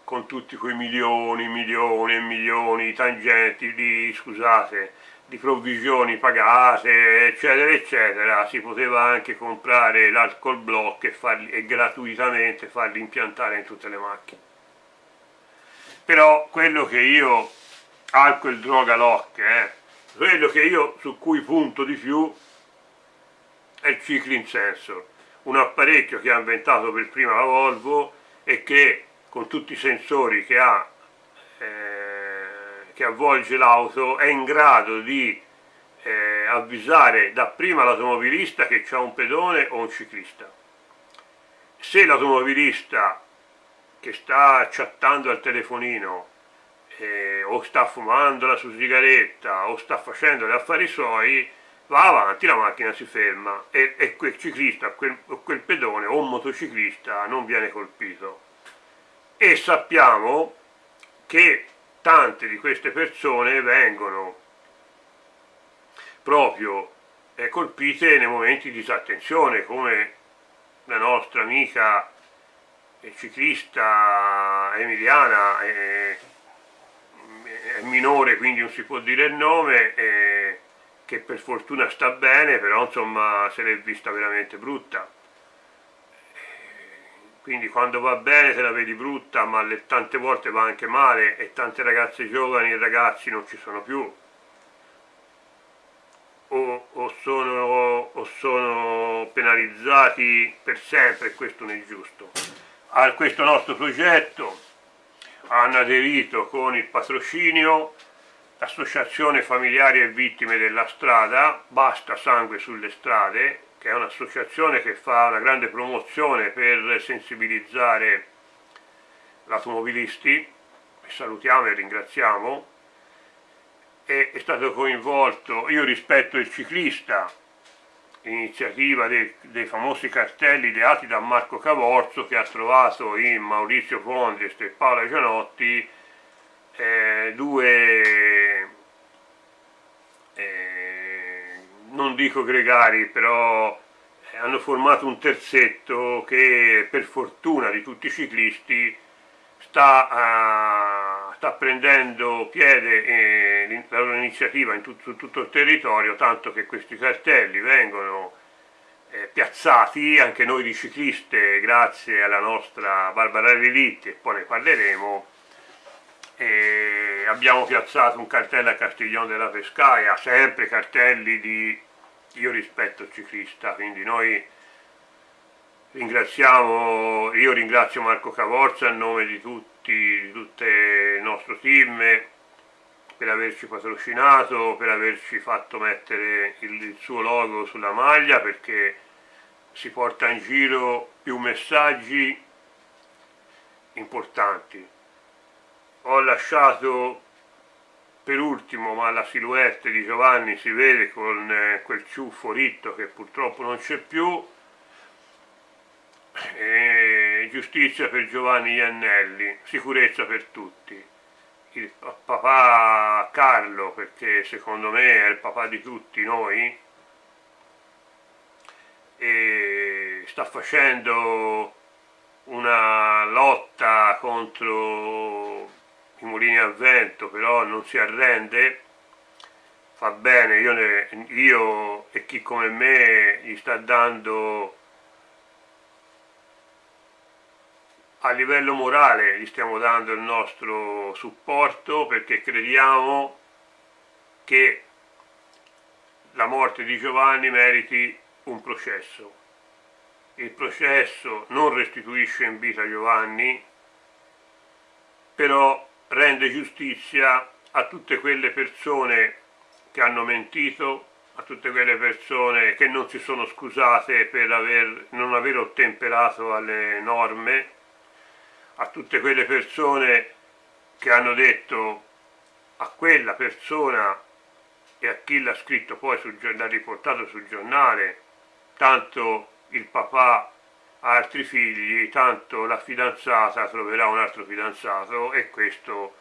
con tutti quei milioni, milioni e milioni di tangenti di, scusate, di provvisioni pagate eccetera eccetera. Si poteva anche comprare l'alcol block e, farli, e gratuitamente farli impiantare in tutte le macchine. Però quello che io alcol droga lock eh, quello che io su cui punto di più è il Cycling Sensor un apparecchio che ha inventato per prima la Volvo e che con tutti i sensori che ha eh, che avvolge l'auto è in grado di eh, avvisare dapprima l'automobilista che c'è un pedone o un ciclista. Se l'automobilista che sta chattando al telefonino eh, o sta fumando la sua sigaretta o sta facendo gli affari suoi, va avanti, la macchina si ferma e, e quel ciclista quel, o quel pedone o un motociclista non viene colpito. E sappiamo che tante di queste persone vengono proprio eh, colpite nei momenti di disattenzione come la nostra amica eh, ciclista emiliana eh, minore quindi non si può dire il nome eh, che per fortuna sta bene però insomma se l'è vista veramente brutta. Quindi quando va bene te la vedi brutta ma le, tante volte va anche male e tante ragazze giovani e ragazzi non ci sono più. O, o, sono, o sono penalizzati per sempre questo non è giusto. A questo nostro progetto hanno aderito con il patrocinio l'associazione familiari e vittime della strada Basta Sangue sulle Strade che è un'associazione che fa una grande promozione per sensibilizzare gli automobilisti, salutiamo e ringraziamo, e è stato coinvolto, io rispetto il ciclista, iniziativa dei, dei, famosi cartelli ideati da Marco Cavorzo che ha trovato in Maurizio Fondest e Paola Gianotti eh, due non dico gregari, però eh, hanno formato un terzetto che per fortuna di tutti i ciclisti sta, uh, sta prendendo piede eh, la loro iniziativa in tut su tutto il territorio, tanto che questi cartelli vengono eh, piazzati, anche noi di cicliste, grazie alla nostra Barbara Relitti, e poi ne parleremo, e abbiamo piazzato un cartello a Castiglione della Pescaia, sempre cartelli di io rispetto ciclista, quindi noi ringraziamo, io ringrazio Marco Cavorza a nome di tutti, di tutto il nostro team per averci patrocinato, per averci fatto mettere il, il suo logo sulla maglia perché si porta in giro più messaggi importanti. Ho lasciato per ultimo, ma la silhouette di Giovanni si vede con eh, quel ciuffo ritto che purtroppo non c'è più. E giustizia per Giovanni Iannelli, sicurezza per tutti. Il papà Carlo, perché secondo me è il papà di tutti noi, e sta facendo una lotta contro i mulini a vento, però non si arrende, fa bene, io, ne, io e chi come me gli sta dando a livello morale gli stiamo dando il nostro supporto perché crediamo che la morte di Giovanni meriti un processo. Il processo non restituisce in vita Giovanni, però rende giustizia a tutte quelle persone che hanno mentito, a tutte quelle persone che non si sono scusate per aver, non aver ottemperato alle norme, a tutte quelle persone che hanno detto a quella persona e a chi l'ha scritto poi, l'ha riportato sul giornale, tanto il papà ha altri figli, tanto la fidanzata troverà un altro fidanzato e questo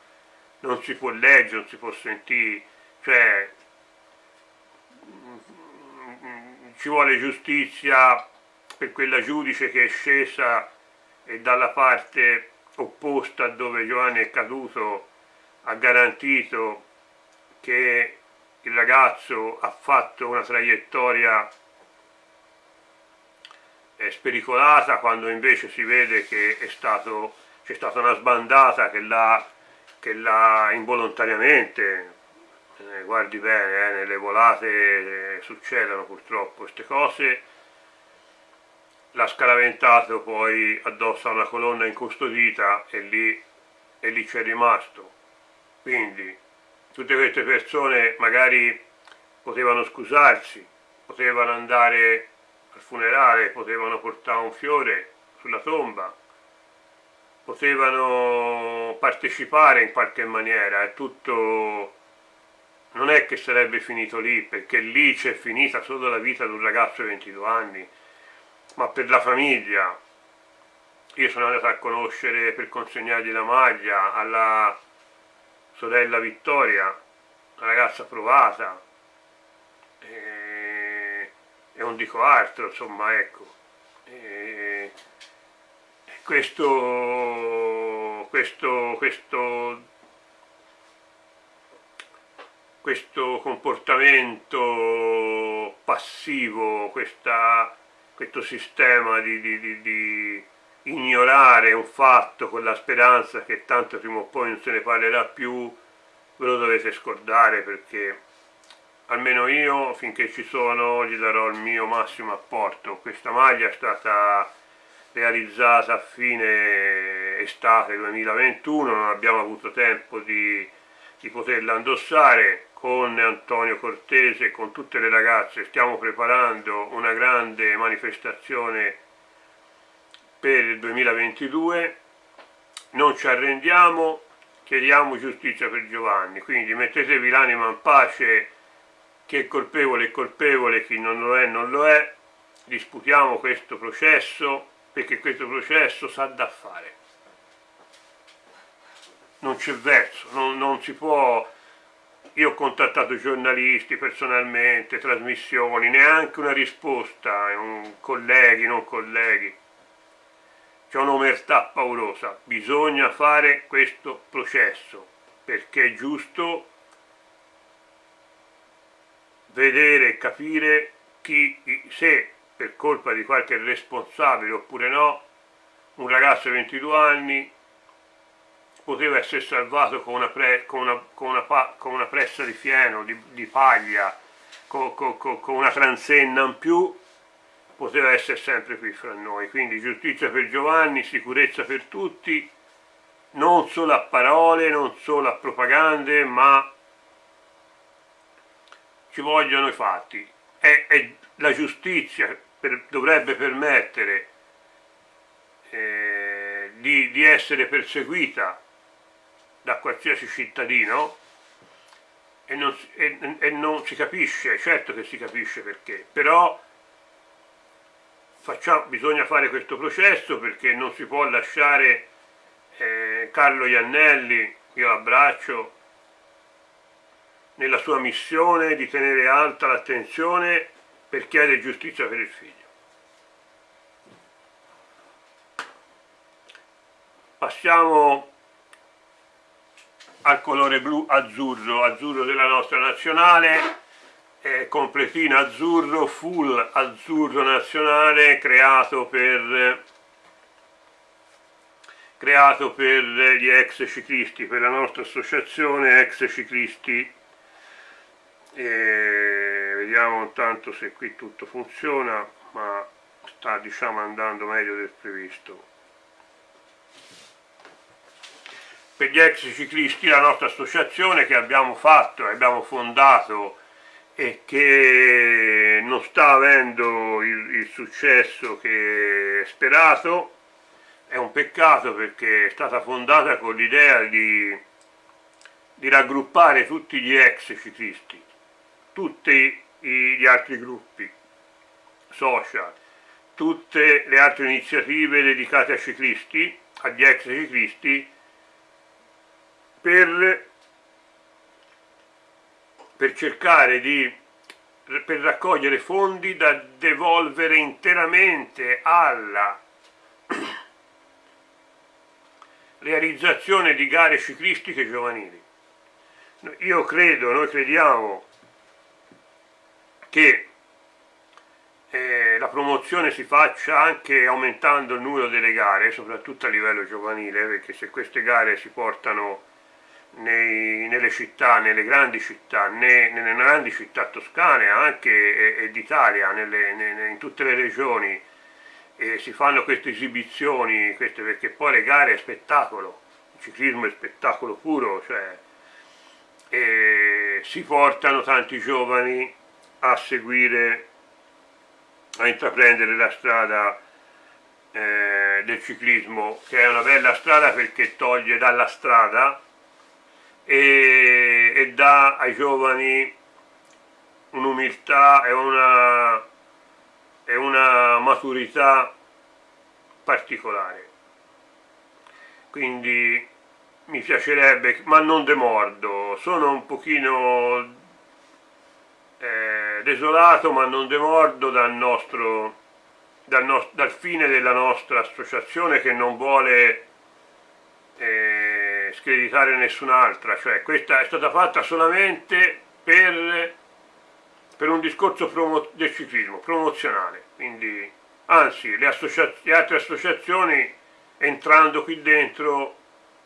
non si può leggere, non si può sentire, cioè ci vuole giustizia per quella giudice che è scesa e dalla parte opposta dove Giovanni è caduto ha garantito che il ragazzo ha fatto una traiettoria eh, spericolata quando invece si vede che c'è stata una sbandata che l'ha involontariamente eh, guardi bene, eh, nelle volate eh, succedono purtroppo queste cose l'ha scaraventato poi addosso a una colonna incustodita e lì, e lì c'è rimasto. Quindi tutte queste persone magari potevano scusarsi, potevano andare al funerale, potevano portare un fiore sulla tomba, potevano partecipare in qualche maniera, è tutto... non è che sarebbe finito lì, perché lì c'è finita solo la vita di un ragazzo di 22 anni, ma per la famiglia. Io sono andato a conoscere per consegnargli la maglia alla sorella Vittoria, una ragazza provata, e, e non dico altro, insomma, ecco. E, questo, questo, questo, questo comportamento passivo, questa questo sistema di, di, di, di, ignorare un fatto con la speranza che tanto prima o poi non se ne parlerà più, ve lo dovete scordare perché almeno io finché ci sono gli darò il mio massimo apporto. Questa maglia è stata realizzata a fine estate 2021, non abbiamo avuto tempo di, di poterla indossare, con Antonio Cortese, con tutte le ragazze, stiamo preparando una grande manifestazione per il 2022, non ci arrendiamo, chiediamo giustizia per Giovanni, quindi mettetevi l'anima in pace, chi è colpevole è colpevole, chi non lo è non lo è, disputiamo questo processo perché questo processo sa da fare. Non c'è verso, non, non si può io ho contattato giornalisti personalmente, trasmissioni, neanche una risposta, un colleghi, non colleghi. C'è un'omertà paurosa, bisogna fare questo processo, perché è giusto vedere e capire chi, se per colpa di qualche responsabile oppure no, un ragazzo di 22 anni poteva essere salvato con una, pre, con una, con una, con una pressa di fieno, di, di paglia, con, una transenna in più, poteva essere sempre qui fra noi. Quindi giustizia per Giovanni, sicurezza per tutti, non solo a parole, non solo a propagande, ma ci vogliono i fatti. È, è la giustizia per, dovrebbe permettere eh, di, di essere perseguita da qualsiasi cittadino e non, e, e non, si capisce, certo che si capisce perché, però facciamo, bisogna fare questo processo perché non si può lasciare eh, Carlo Iannelli, io abbraccio, nella sua missione di tenere alta l'attenzione per chiedere giustizia per il figlio. passiamo al colore blu azzurro, azzurro della nostra nazionale, eh, completino azzurro, full azzurro nazionale creato per, creato per gli ex ciclisti, per la nostra associazione ex ciclisti. E vediamo intanto se qui tutto funziona, ma sta diciamo andando meglio del previsto. Per gli ex ciclisti la nostra associazione che abbiamo fatto abbiamo fondato e che non sta avendo il, il successo che sperato è un peccato perché è stata fondata con l'idea di, di raggruppare tutti gli ex ciclisti tutti gli altri gruppi social tutte le altre iniziative dedicate ai ciclisti agli ex ciclisti per, per cercare di per raccogliere fondi da devolvere interamente alla realizzazione di gare ciclistiche giovanili. Io credo, noi crediamo che eh, la promozione si faccia anche aumentando il numero delle gare, soprattutto a livello giovanile, perché se queste gare si portano nei, nelle città, nelle grandi città, né, nelle grandi città toscane anche e, e d'Italia, in tutte le regioni, e si fanno queste esibizioni, queste, perché poi le gare è spettacolo, il ciclismo è spettacolo puro, cioè, si portano tanti giovani a seguire, a intraprendere la strada eh, del ciclismo, che è una bella strada perché toglie dalla strada e, e dà ai giovani un'umiltà e una, e una maturità particolare. Quindi mi piacerebbe, ma non demordo, sono un pochino eh, desolato ma non demordo dal nostro, dal, no, dal fine della nostra associazione che non vuole eh, screditare nessun'altra, cioè questa è stata fatta solamente per, per un discorso del ciclismo, promozionale, quindi anzi le, le altre associazioni entrando qui dentro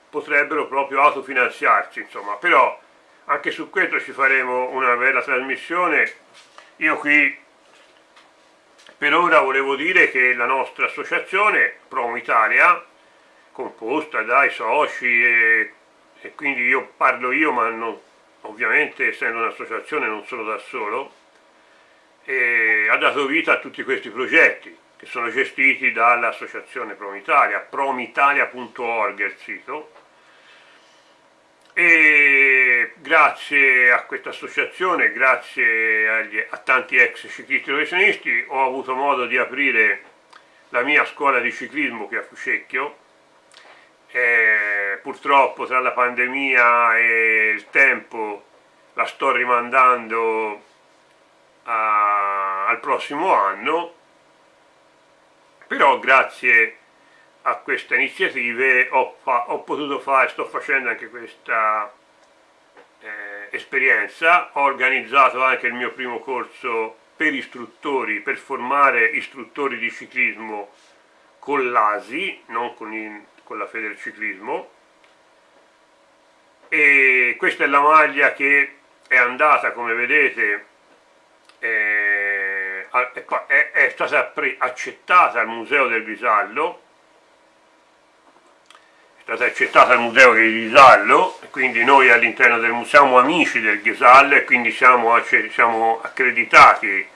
potrebbero proprio autofinanziarsi, insomma, però anche su questo ci faremo una bella trasmissione, io qui per ora volevo dire che la nostra associazione, Promo Italia, composta dai soci e, e quindi io parlo io ma non, ovviamente essendo un'associazione non sono da solo ha dato vita a tutti questi progetti che sono gestiti dall'associazione Promitalia, promitalia.org è il sito. E grazie a questa associazione, grazie agli, a tanti ex ciclisti professionisti ho avuto modo di aprire la mia scuola di ciclismo che è a Fucecchio eh, purtroppo tra la pandemia e il tempo la sto rimandando a, al prossimo anno. Però grazie a queste iniziative ho, ho potuto fare, sto facendo anche questa eh, esperienza, ho organizzato anche il mio primo corso per istruttori, per formare istruttori di ciclismo con l'ASI, non con il con la Federciclismo e questa è la maglia che è andata come vedete eh, è, è stata accettata al Museo del Visallo è stata accettata al Museo del Visallo quindi noi all'interno del museo siamo amici del Ghisallo e quindi siamo, siamo accreditati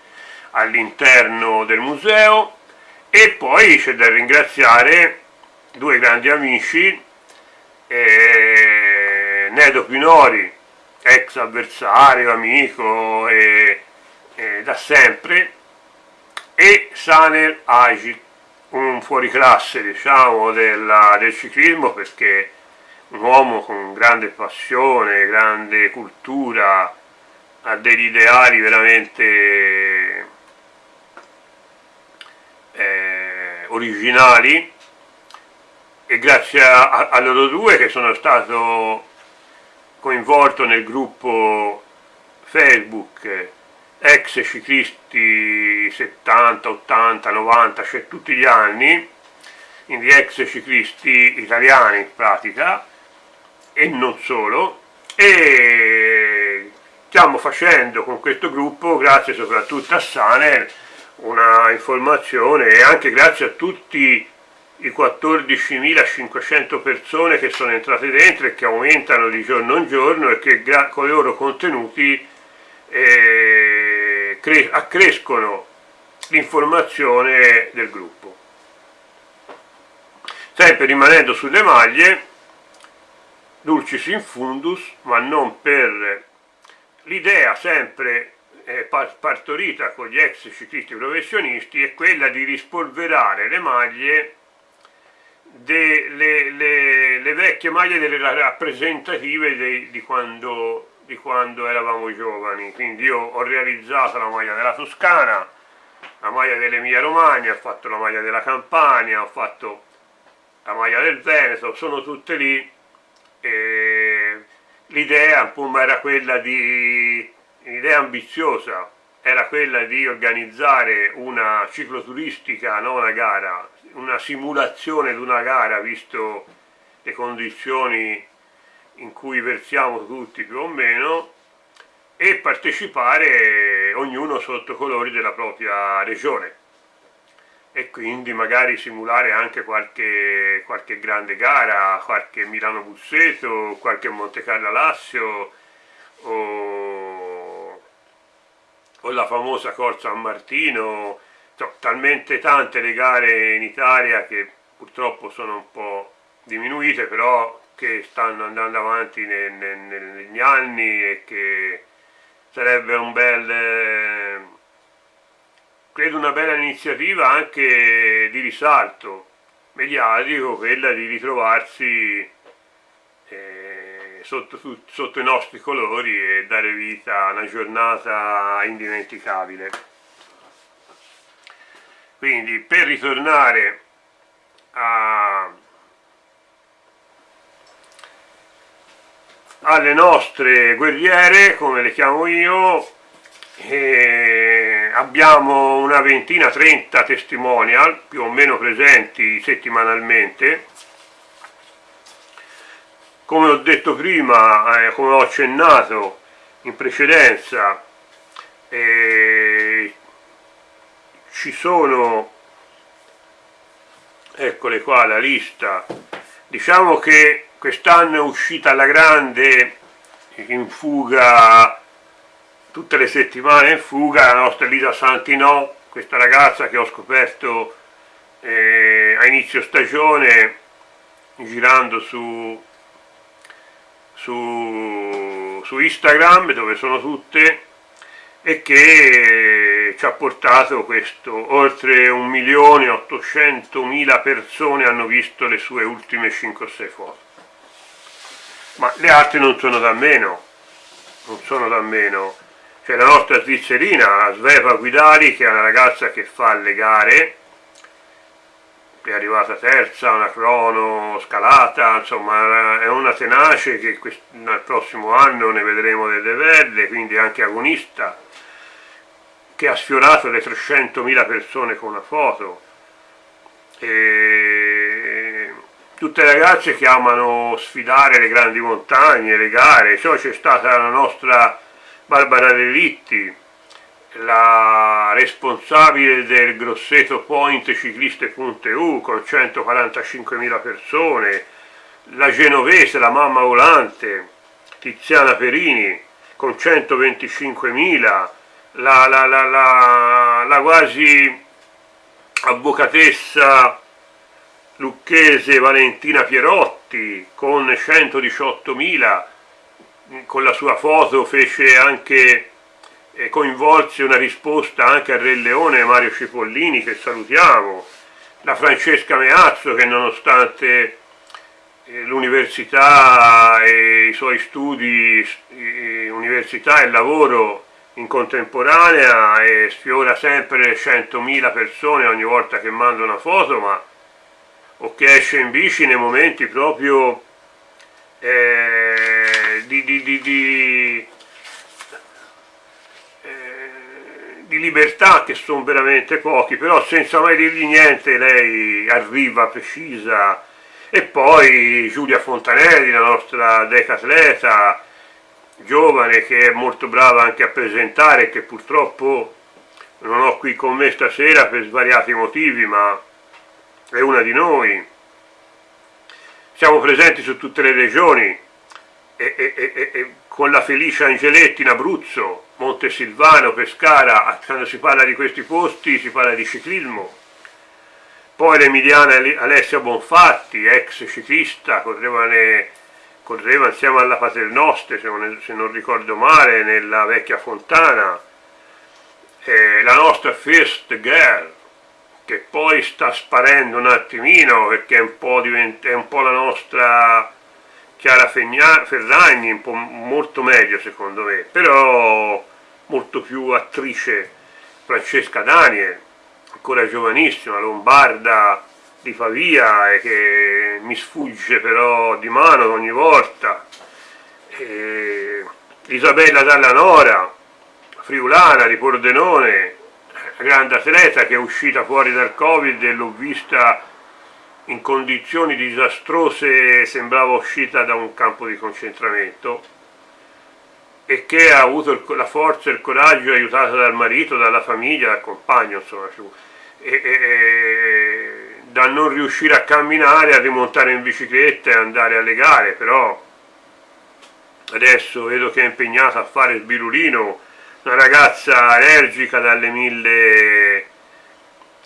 all'interno del museo. E poi c'è da ringraziare due grandi amici, eh, Nedo Pinori, ex avversario, amico e, e da sempre, e Sanel Agi, un fuoriclasse diciamo, della, del ciclismo perché un uomo con grande passione, grande cultura, ha degli ideali veramente eh, originali e grazie a, a loro due che sono stato coinvolto nel gruppo Facebook ex ciclisti 70, 80, 90, cioè tutti gli anni, quindi ex ciclisti italiani in pratica, e non solo, e stiamo facendo con questo gruppo, grazie soprattutto a Saner, una informazione e anche grazie a tutti i 14.500 persone che sono entrate dentro e che aumentano di giorno in giorno e che con i loro contenuti eh, accrescono l'informazione del gruppo. Sempre rimanendo sulle maglie, dulcis in fundus, ma non per l'idea sempre eh, partorita con gli ex ciclisti professionisti è quella di rispolverare le maglie delle le, le vecchie maglie delle rappresentative de, di, quando, di quando eravamo giovani. Quindi io ho realizzato la maglia della Toscana la maglia dell'Emilia Romagna ho fatto la maglia della Campania ho fatto la maglia del Veneto sono tutte lì. L'idea era quella di l'idea ambiziosa era quella di organizzare una cicloturistica, non una gara, una simulazione di una gara visto le condizioni in cui versiamo tutti più o meno e partecipare ognuno sotto colori della propria regione. E quindi magari simulare anche qualche, qualche grande gara, qualche Milano Busseto, qualche Monte Carlo Lassio o, o la famosa Corsa San Martino, talmente tante le gare in Italia che purtroppo sono un po' diminuite però che stanno andando avanti negli anni e che sarebbe un bel credo una bella iniziativa anche di risalto mediatico, quella di ritrovarsi eh, sotto, sotto, i nostri colori e dare vita a una giornata indimenticabile. Quindi per ritornare a, alle nostre guerriere, come le chiamo io, abbiamo una ventina, 30 testimonial più o meno presenti settimanalmente. Come ho detto prima, eh, come ho accennato in precedenza eh, ci sono eccole qua la lista. Diciamo che quest'anno è uscita alla grande in fuga tutte le settimane in fuga la nostra Elisa Santinò, questa ragazza che ho scoperto eh, a inizio stagione girando su, su, su Instagram dove sono tutte e che ci ha portato questo, oltre 1.800.000 persone hanno visto le sue ultime 5 o 6 foto. Ma le altre non sono da meno, non sono da meno. C'è la nostra svizzerina, Sveva Guidari, che è una ragazza che fa le gare, è arrivata terza, una crono scalata, insomma è una tenace che nel prossimo anno ne vedremo delle belle, quindi anche agonista, che ha sfiorato le 300.000 persone con una foto. E tutte ragazze che amano sfidare le grandi montagne, le gare, cioè c'è stata la nostra Barbara Relitti, la responsabile del Grosseto Point Cicliste.eu con 145.000 persone, la genovese, la mamma volante, Tiziana Perini con 125.000, la, la, la, la, quasi avvocatessa lucchese Valentina Pierotti con 118.000 con la sua foto fece anche eh, coinvolse una risposta anche a Re Leone Mario Cipollini che salutiamo la Francesca Meazzo che nonostante eh, l'università e i suoi studi eh, università e lavoro in contemporanea e sfiora sempre 100.000 persone ogni volta che manda una foto ma o che esce in bici nei momenti proprio eh, di, di, di, di di libertà che sono veramente pochi, però senza mai dirgli niente lei arriva precisa. E poi Giulia Fontanelli, la nostra decatleta giovane che è molto brava anche a presentare che purtroppo non ho qui con me stasera per svariati motivi ma è una di noi siamo presenti su tutte le regioni e, e, e, con la Felicia Angeletti in Abruzzo, Montesilvano, Pescara, quando si parla di questi posti si parla di ciclismo. Poi l'Emiliana Alessia Bonfatti, ex ciclista, correva, correva insieme alla Paternoste, se non, se non, ricordo male, nella vecchia Fontana. Eh, la nostra First Girl, che poi sta sparendo un attimino perché è un po', è un po la nostra Chiara Ferragni un po' molto meglio secondo me, però molto più attrice Francesca Daniel, ancora giovanissima, lombarda di Pavia e che mi sfugge però di mano ogni volta. E Isabella Dalla Nora, friulana di Pordenone, grande atleta che è uscita fuori dal Covid e l'ho vista in condizioni disastrose sembrava uscita da un campo di concentramento e che ha avuto la forza e il coraggio aiutata dal marito, dalla famiglia, dal compagno insomma e, e, da non riuscire a camminare, a rimontare in bicicletta e andare alle gare però adesso vedo che è impegnata a fare sbirulino una ragazza allergica dalle mille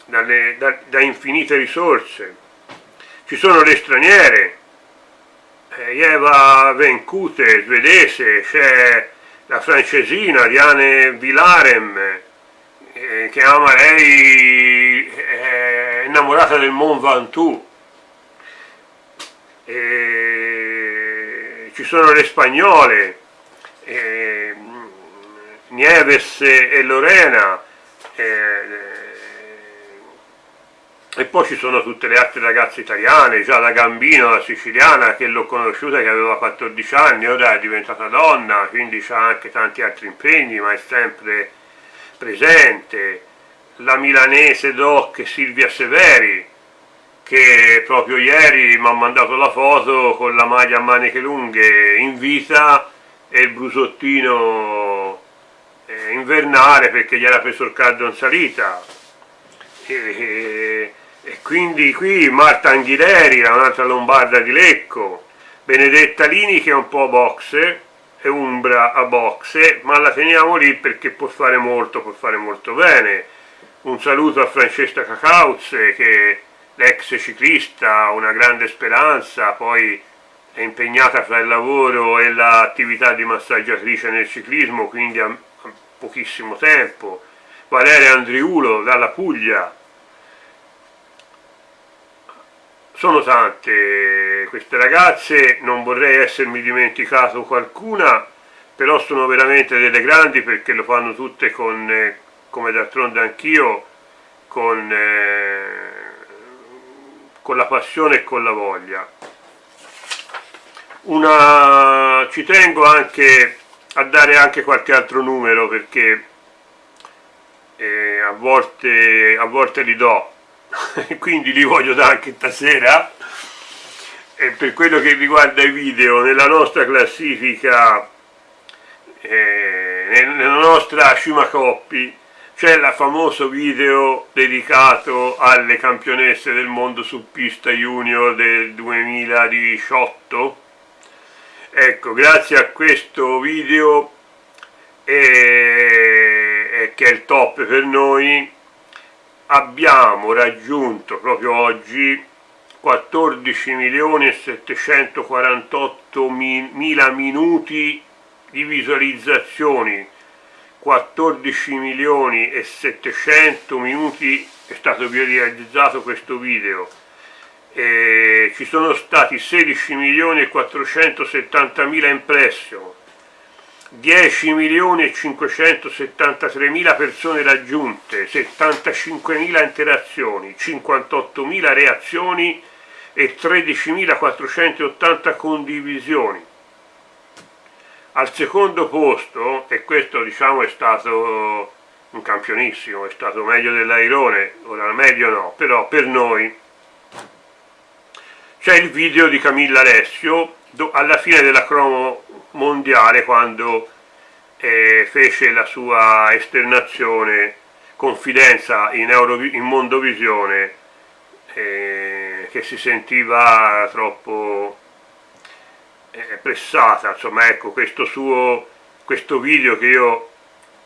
dalle, da, da infinite risorse. Ci sono le straniere, eh, Eva Vencute, svedese, c'è la francesina Diane Villarem, eh, che ama lei, innamorata del Mont Ventoux. ci sono le spagnole, eh, Nieves e Lorena, e poi ci sono tutte le altre ragazze italiane, già da Gambino, la siciliana, che l'ho conosciuta che aveva 14 anni, ora è diventata donna, quindi ha anche tanti altri impegni, ma è sempre presente. La milanese doc Silvia Severi, che proprio ieri mi ha mandato la foto con la maglia a maniche lunghe in vita e il brusottino eh, invernale perché gli era preso il caldo in salita. E, e quindi qui Marta Anghileri, un'altra lombarda di Lecco, Benedetta Lini che è un po' boxe, e Umbra a boxe, ma la teniamo lì perché può fare molto, può fare molto bene. Un saluto a Francesca Cacauzze che l'ex ciclista, una grande speranza, poi è impegnata fra il lavoro e l'attività di massaggiatrice nel ciclismo, quindi ha pochissimo tempo. Valeria Andriulo dalla Puglia, sono tante queste ragazze, non vorrei essermi dimenticato qualcuna, però sono veramente delle grandi perché lo fanno tutte con, eh, come d'altronde anch'io, con, eh, con la passione e con la voglia. Una, ci tengo anche a dare anche qualche altro numero perché eh, a, volte, a volte li do, quindi li voglio dare anche stasera e per quello che riguarda i video nella nostra classifica eh, nella nostra Coppi c'è il famoso video dedicato alle campionesse del mondo su pista junior del 2018 ecco grazie a questo video eh, che è il top per noi abbiamo raggiunto proprio oggi 14 milioni e 748 mila minuti di visualizzazioni 14 milioni e 700 minuti è stato realizzato questo video e ci sono stati 16 milioni e 470 mila impression 10 milioni e 573 mila persone raggiunte, 75 mila interazioni, 58 mila reazioni e 13.480 condivisioni. Al secondo posto, e questo diciamo è stato un campionissimo, è stato meglio dell'Airone, ora meglio no, però per noi c'è il video di Camilla Alessio alla fine della cromo mondiale quando eh, fece la sua esternazione confidenza in, Euro, in Mondovisione eh, che si sentiva troppo pressata insomma ecco questo suo questo video che io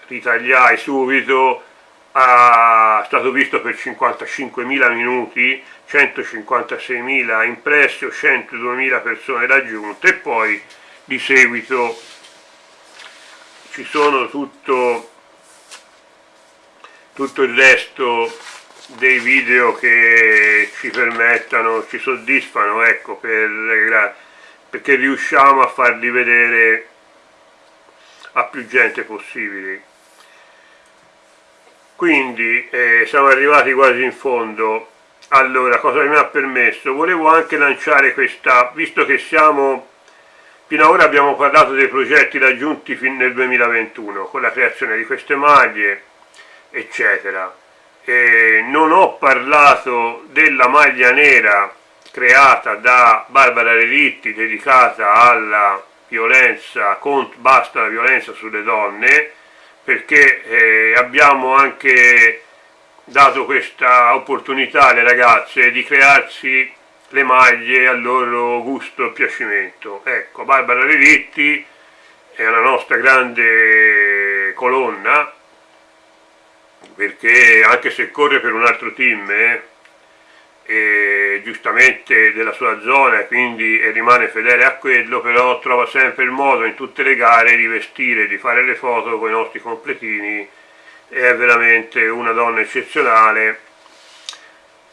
ritagliai subito è stato visto per 55.000 minuti 156.000 impressi o 102.000 persone raggiunte e poi di seguito ci sono tutto, tutto il resto dei video che ci permettano, ci soddisfano ecco, per, perché riusciamo a farli vedere a più gente possibile. Quindi eh, siamo arrivati quasi in fondo. Allora cosa mi ha permesso? Volevo anche lanciare questa visto che siamo fino ad ora abbiamo parlato dei progetti raggiunti fin nel 2021 con la creazione di queste maglie eccetera. E non ho parlato della maglia nera creata da Barbara Relitti dedicata alla violenza, basta la violenza sulle donne perché eh, abbiamo anche dato questa opportunità alle ragazze di crearsi le maglie al loro gusto e piacimento. Ecco, Barbara Relitti è una nostra grande colonna, perché anche se corre per un altro team, eh, e giustamente della sua zona quindi rimane fedele a quello però trova sempre il modo in tutte le gare di vestire, di fare le foto con i nostri completini. È veramente una donna eccezionale.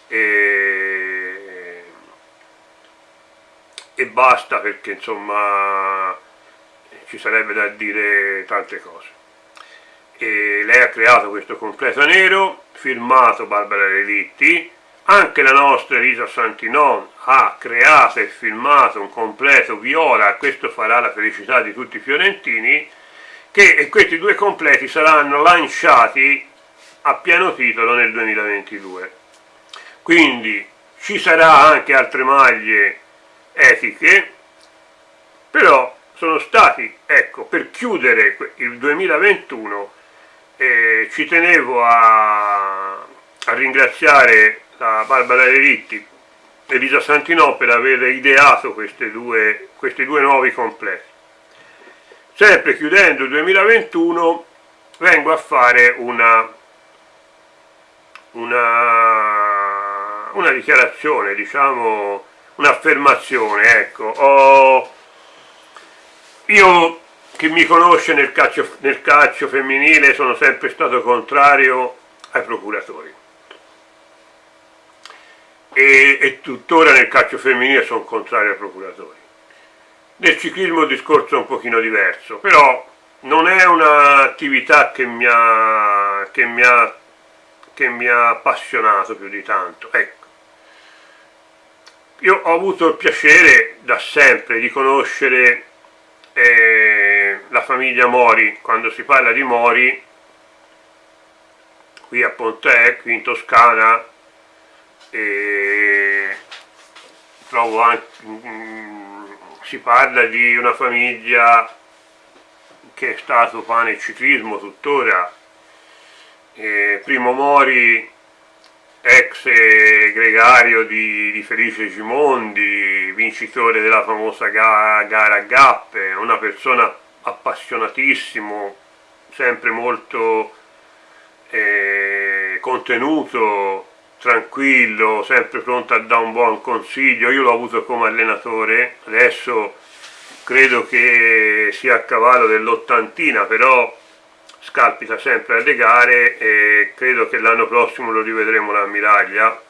E, e basta perché insomma ci sarebbe da dire tante cose. E lei ha creato questo completo nero firmato Barbara Relitti anche la nostra Elisa Santinon ha creato e filmato un completo viola, questo farà la felicità di tutti i fiorentini, che questi due completi saranno lanciati a pieno titolo nel 2022. Quindi ci sarà anche altre maglie etiche, però sono stati, ecco, per chiudere il 2021 eh, ci tenevo a, a ringraziare la Barbara Relitti e Elisa Santino per aver ideato due, questi due nuovi complessi. Sempre chiudendo il 2021 vengo a fare una, una, una dichiarazione, diciamo un'affermazione, ecco. Ho, io chi mi conosce nel calcio, nel calcio femminile sono sempre stato contrario ai procuratori e, e tuttora nel calcio femminile sono contrario ai procuratori. Nel ciclismo il discorso è un pochino diverso, però non è un'attività che, che, che mi ha appassionato più di tanto. Ecco. Io ho avuto il piacere da sempre di conoscere eh, la famiglia Mori, quando si parla di Mori, qui a Pontè, qui in Toscana, e trovo anche, mm, si parla di una famiglia che è stato pane e ciclismo tuttora, e Primo Mori ex gregario di, di, Felice Gimondi, vincitore della famosa ga, gara a Gappe, una persona appassionatissimo, sempre molto eh, contenuto, tranquillo, sempre pronto a dare un buon consiglio, io l'ho avuto come allenatore, adesso credo che sia a cavallo dell'ottantina, però scalpita sempre alle gare e credo che l'anno prossimo lo rivedremo l'ammiraglia.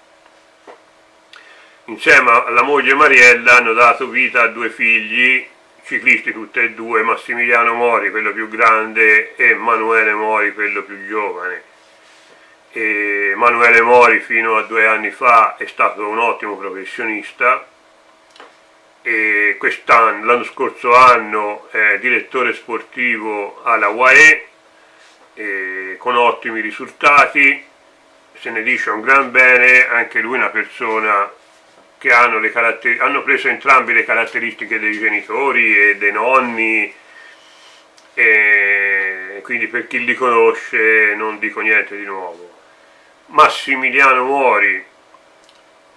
Insieme alla moglie Mariella hanno dato vita a due figli, ciclisti tutti e due, Massimiliano Mori, quello più grande, e Emanuele Mori, quello più giovane Emanuele Mori fino a due anni fa è stato un ottimo professionista e quest'anno, l'anno scorso anno è direttore sportivo alla UAE con ottimi risultati, se ne dice un gran bene, anche lui una persona che hanno, hanno preso entrambe le caratteristiche dei genitori e dei nonni, e quindi per chi li conosce non dico niente di nuovo. Massimiliano Mori,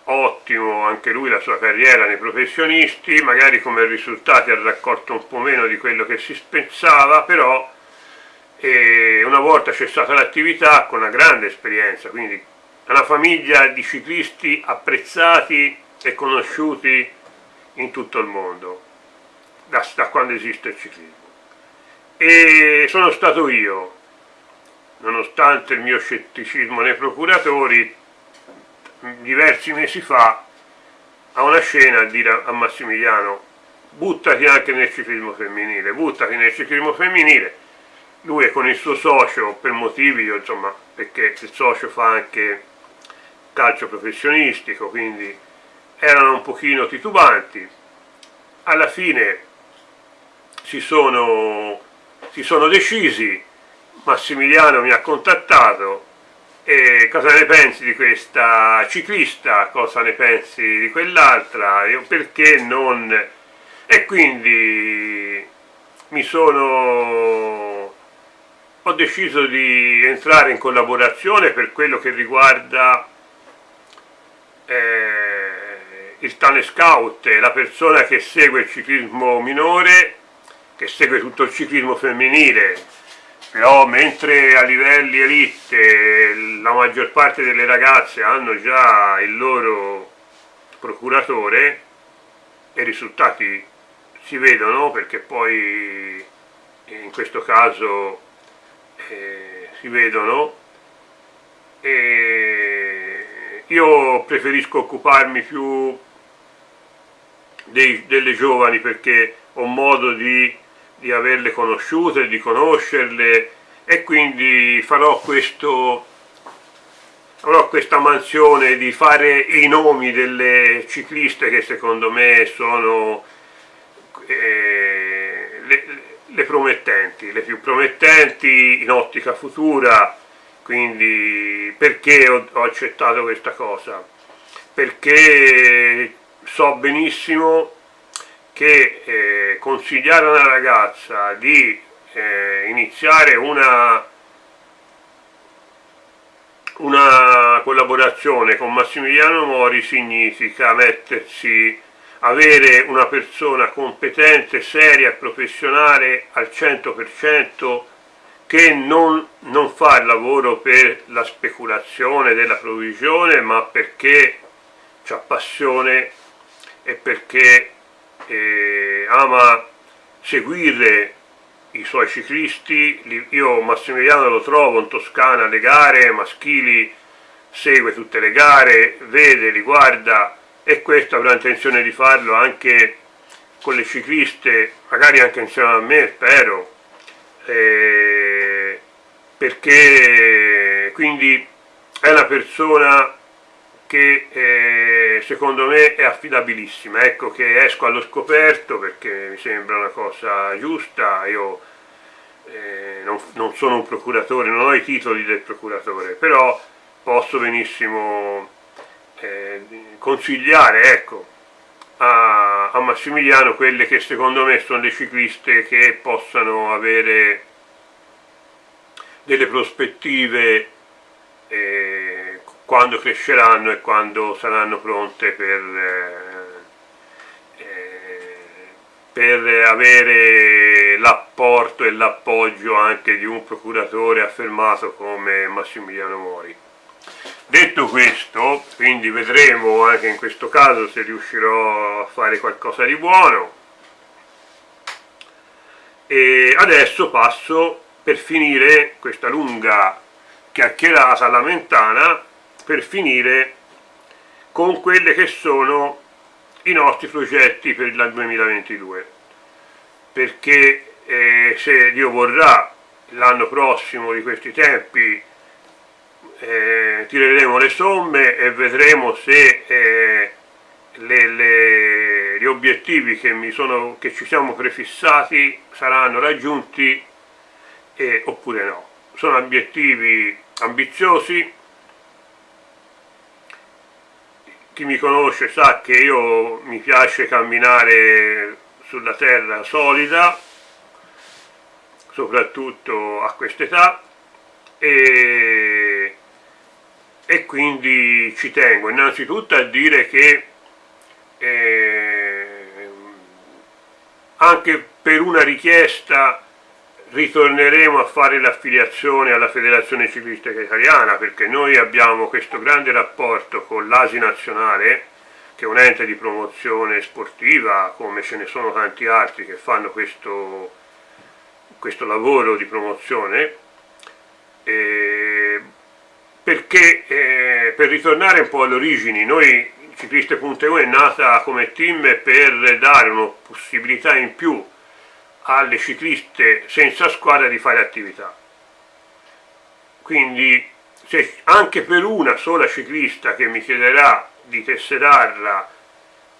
ottimo anche lui la sua carriera nei professionisti, magari come risultati ha raccolto un po' meno di quello che si pensava, però eh, una volta cessata l'attività con una grande esperienza, quindi una famiglia di ciclisti apprezzati e conosciuti in tutto il mondo, da, da quando esiste il ciclismo. E sono stato io, nonostante il mio scetticismo nei procuratori, diversi mesi fa a una scena a dire a Massimiliano buttati anche nel ciclismo femminile, buttati nel ciclismo femminile. Lui è con il suo socio per motivi, insomma, perché il socio fa anche calcio professionistico, quindi erano un pochino titubanti. Alla fine si sono, si sono decisi, Massimiliano mi ha contattato e cosa ne pensi di questa ciclista, cosa ne pensi di quell'altra, perché non... E quindi mi sono... ho deciso di entrare in collaborazione per quello che riguarda eh, il Tane Scout, la persona che segue il ciclismo minore, che segue tutto il ciclismo femminile, però mentre a livelli elite la maggior parte delle ragazze hanno già il loro procuratore i risultati si vedono perché poi in questo caso eh, si vedono. E io preferisco occuparmi più dei, delle giovani perché ho modo di di averle conosciute, di conoscerle e quindi farò questo avrò questa mansione di fare i nomi delle cicliste che secondo me sono eh, le, le, promettenti, le più promettenti in ottica futura, quindi perché ho, ho accettato questa cosa? Perché so benissimo che eh, consigliare a una ragazza di eh, iniziare una, una collaborazione con Massimiliano Mori significa mettersi avere una persona competente, seria professionale al 100% che non, non, fa il lavoro per la speculazione della provvisione ma perché ha passione e perché eh, ama seguire i suoi ciclisti, io Massimiliano lo trovo in Toscana alle gare maschili, segue tutte le gare, vede, li guarda e questo avrà intenzione di farlo anche con le cicliste, magari anche insieme a me, spero, eh, perché quindi è una persona che eh, secondo me è affidabilissima, ecco che esco allo scoperto perché mi sembra una cosa giusta, io eh, non, non, sono un procuratore, non ho i titoli del procuratore, però posso benissimo eh, consigliare ecco, a, a Massimiliano quelle che secondo me sono le cicliste che possano avere delle prospettive eh, quando cresceranno e quando saranno pronte per, eh, eh per avere l'apporto e l'appoggio anche di un procuratore affermato come Massimiliano Mori. Detto questo, quindi vedremo anche in questo caso se riuscirò a fare qualcosa di buono. E adesso passo per finire questa lunga chiacchierata lamentana per finire con quelli che sono i nostri progetti per il 2022 perché eh, se Dio vorrà l'anno prossimo di questi tempi eh, tireremo le somme e vedremo se eh, le, le, gli obiettivi che, sono, che, ci siamo prefissati saranno raggiunti eh, oppure no. Sono obiettivi ambiziosi, chi mi conosce sa che io mi piace camminare sulla terra solida, soprattutto a quest'età, e, e quindi ci tengo. Innanzitutto a dire che eh, anche per una richiesta ritorneremo a fare l'affiliazione alla Federazione Ciclistica Italiana perché noi abbiamo questo grande rapporto con l'ASI nazionale che è un ente di promozione sportiva come ce ne sono tanti altri che fanno questo, questo lavoro di promozione. Eh, perché eh, per ritornare un po' alle origini noi Cicliste.eu è nata come team per dare una possibilità in più alle cicliste senza squadra di fare attività. Quindi se anche per una sola ciclista che mi chiederà di tesserarla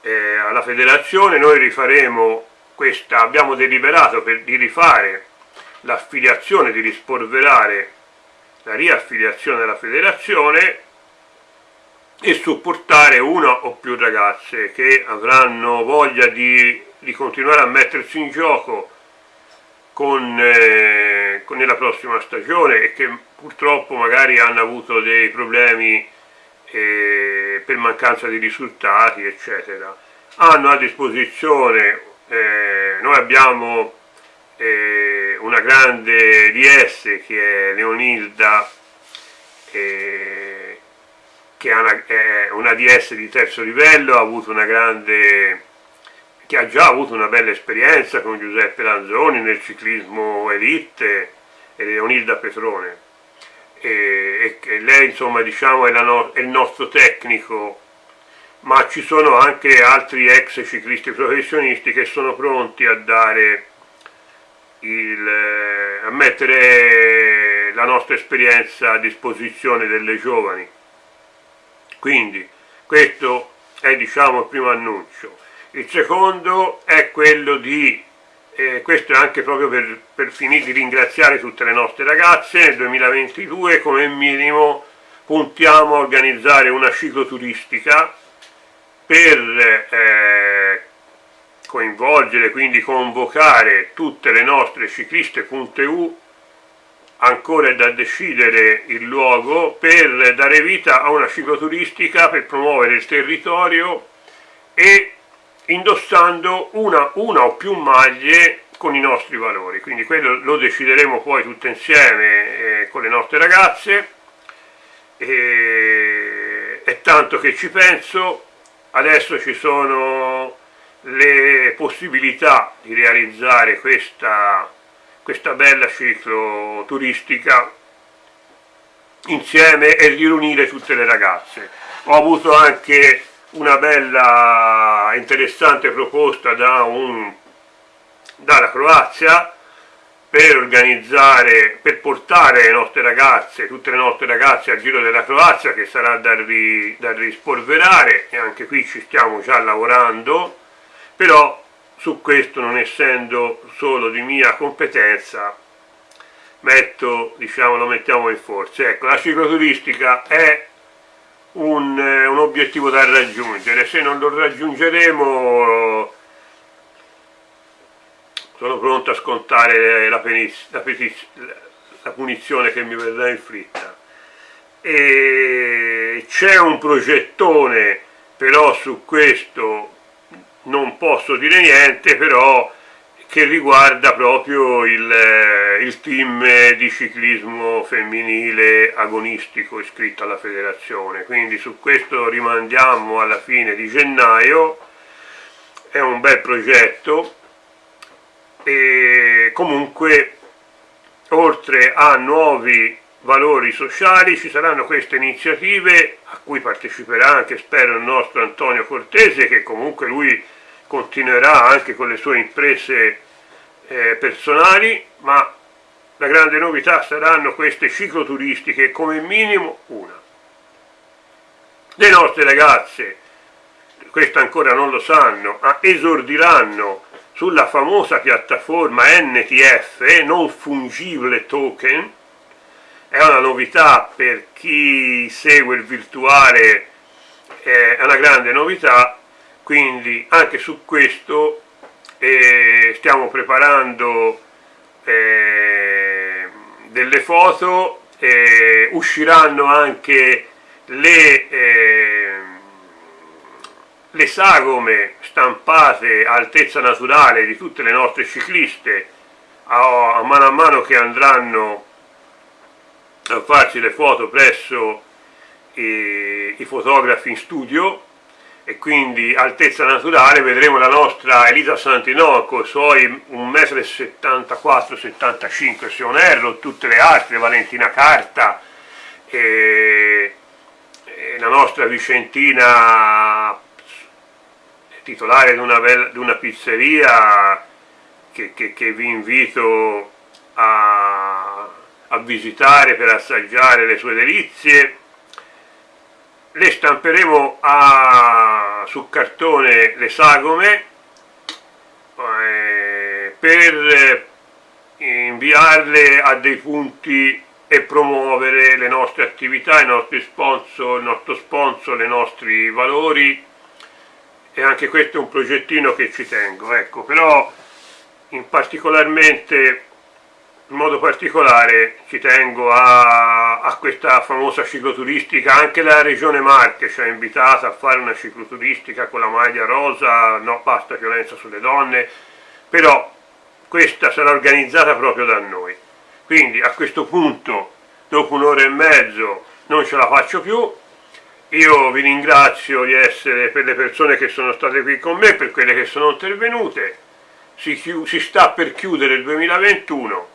eh, alla federazione noi rifaremo questa, abbiamo deliberato per, di rifare l'affiliazione, di rispolverare la riaffiliazione alla federazione e supportare una o più ragazze che avranno voglia di, di continuare a mettersi in gioco con, eh, con nella prossima stagione e che purtroppo magari hanno avuto dei problemi eh, per mancanza di risultati eccetera. Hanno a disposizione eh, noi abbiamo eh, una grande DS che è Leonilda eh, che una, è una DS di terzo livello ha avuto una grande che ha già avuto una bella esperienza con Giuseppe Lanzoni nel ciclismo elite e Leonilda Petrone. E, e lei insomma diciamo è, no, è, il nostro tecnico ma ci sono anche altri ex ciclisti professionisti che sono pronti a dare il, a mettere la nostra esperienza a disposizione delle giovani. Quindi questo è diciamo il primo annuncio il secondo è quello di, eh, questo è anche proprio per, per finire di ringraziare tutte le nostre ragazze, nel 2022 come minimo puntiamo a organizzare una cicloturistica per eh, coinvolgere, quindi convocare tutte le nostre cicliste.eu ancora è da decidere il luogo per dare vita a una cicloturistica per promuovere il territorio e indossando una, una o più maglie con i nostri valori, quindi quello lo decideremo poi tutte insieme eh, con le nostre ragazze, e, è tanto che ci penso, adesso ci sono le possibilità di realizzare questa, questa bella ciclo turistica insieme e riunire tutte le ragazze. Ho avuto anche una bella interessante proposta da un, dalla Croazia per organizzare, per portare le nostre ragazze, tutte le nostre ragazze al Giro della Croazia che sarà da, ri, da rispolverare e anche qui ci stiamo già lavorando, però su questo non essendo solo di mia competenza metto, diciamo, lo mettiamo in forza. Ecco, la cicloturistica è un, eh, un obiettivo da raggiungere, se non lo raggiungeremo sono pronto a scontare la, la, la punizione che mi verrà inflitta. C'è un progettone, però su questo non posso dire niente, però che riguarda proprio il, eh, il, team di ciclismo femminile agonistico iscritto alla federazione, quindi su questo rimandiamo alla fine di gennaio, è un bel progetto. E comunque oltre a nuovi valori sociali ci saranno queste iniziative a cui parteciperà anche spero il nostro Antonio Cortese che comunque lui continuerà anche con le sue imprese eh, personali, ma la grande novità saranno queste cicloturistiche, come minimo una. Le nostre ragazze, questo ancora non lo sanno, esordiranno sulla famosa piattaforma NTF, non fungibile token, è una novità per chi segue il virtuale, è una grande novità, quindi anche su questo eh, stiamo preparando eh, delle foto, eh, usciranno anche le, eh, le sagome stampate a altezza naturale di tutte le nostre cicliste a, a mano a mano che andranno a farci le foto presso i, i fotografi in studio e quindi altezza naturale vedremo la nostra Elisa Santinoco suoi 1,74-75 se non erro, tutte le altre, Valentina Carta e, e la nostra Vicentina titolare di una, bella, di una pizzeria che, che, che, vi invito a, a visitare per assaggiare le sue delizie le stamperemo a, su cartone le sagome eh, per inviarle a dei punti e promuovere le nostre attività, i nostri sponsor, il nostro sponsor, i nostri valori. E anche questo è un progettino che ci tengo, ecco, però in particolarmente in modo particolare ci tengo a, a, questa famosa cicloturistica, anche la regione Marche ci ha invitato a fare una cicloturistica con la maglia rosa, no basta violenza sulle donne, però questa sarà organizzata proprio da noi. Quindi a questo punto, dopo un'ora e mezzo, non ce la faccio più, io vi ringrazio di essere per le persone che sono state qui con me, per quelle che sono intervenute, si, si sta per chiudere il 2021,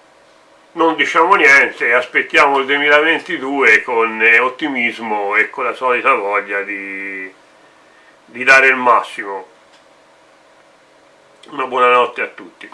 non diciamo niente, aspettiamo il 2022 con eh, ottimismo e con la solita voglia di, di dare il massimo. Una buonanotte a tutti.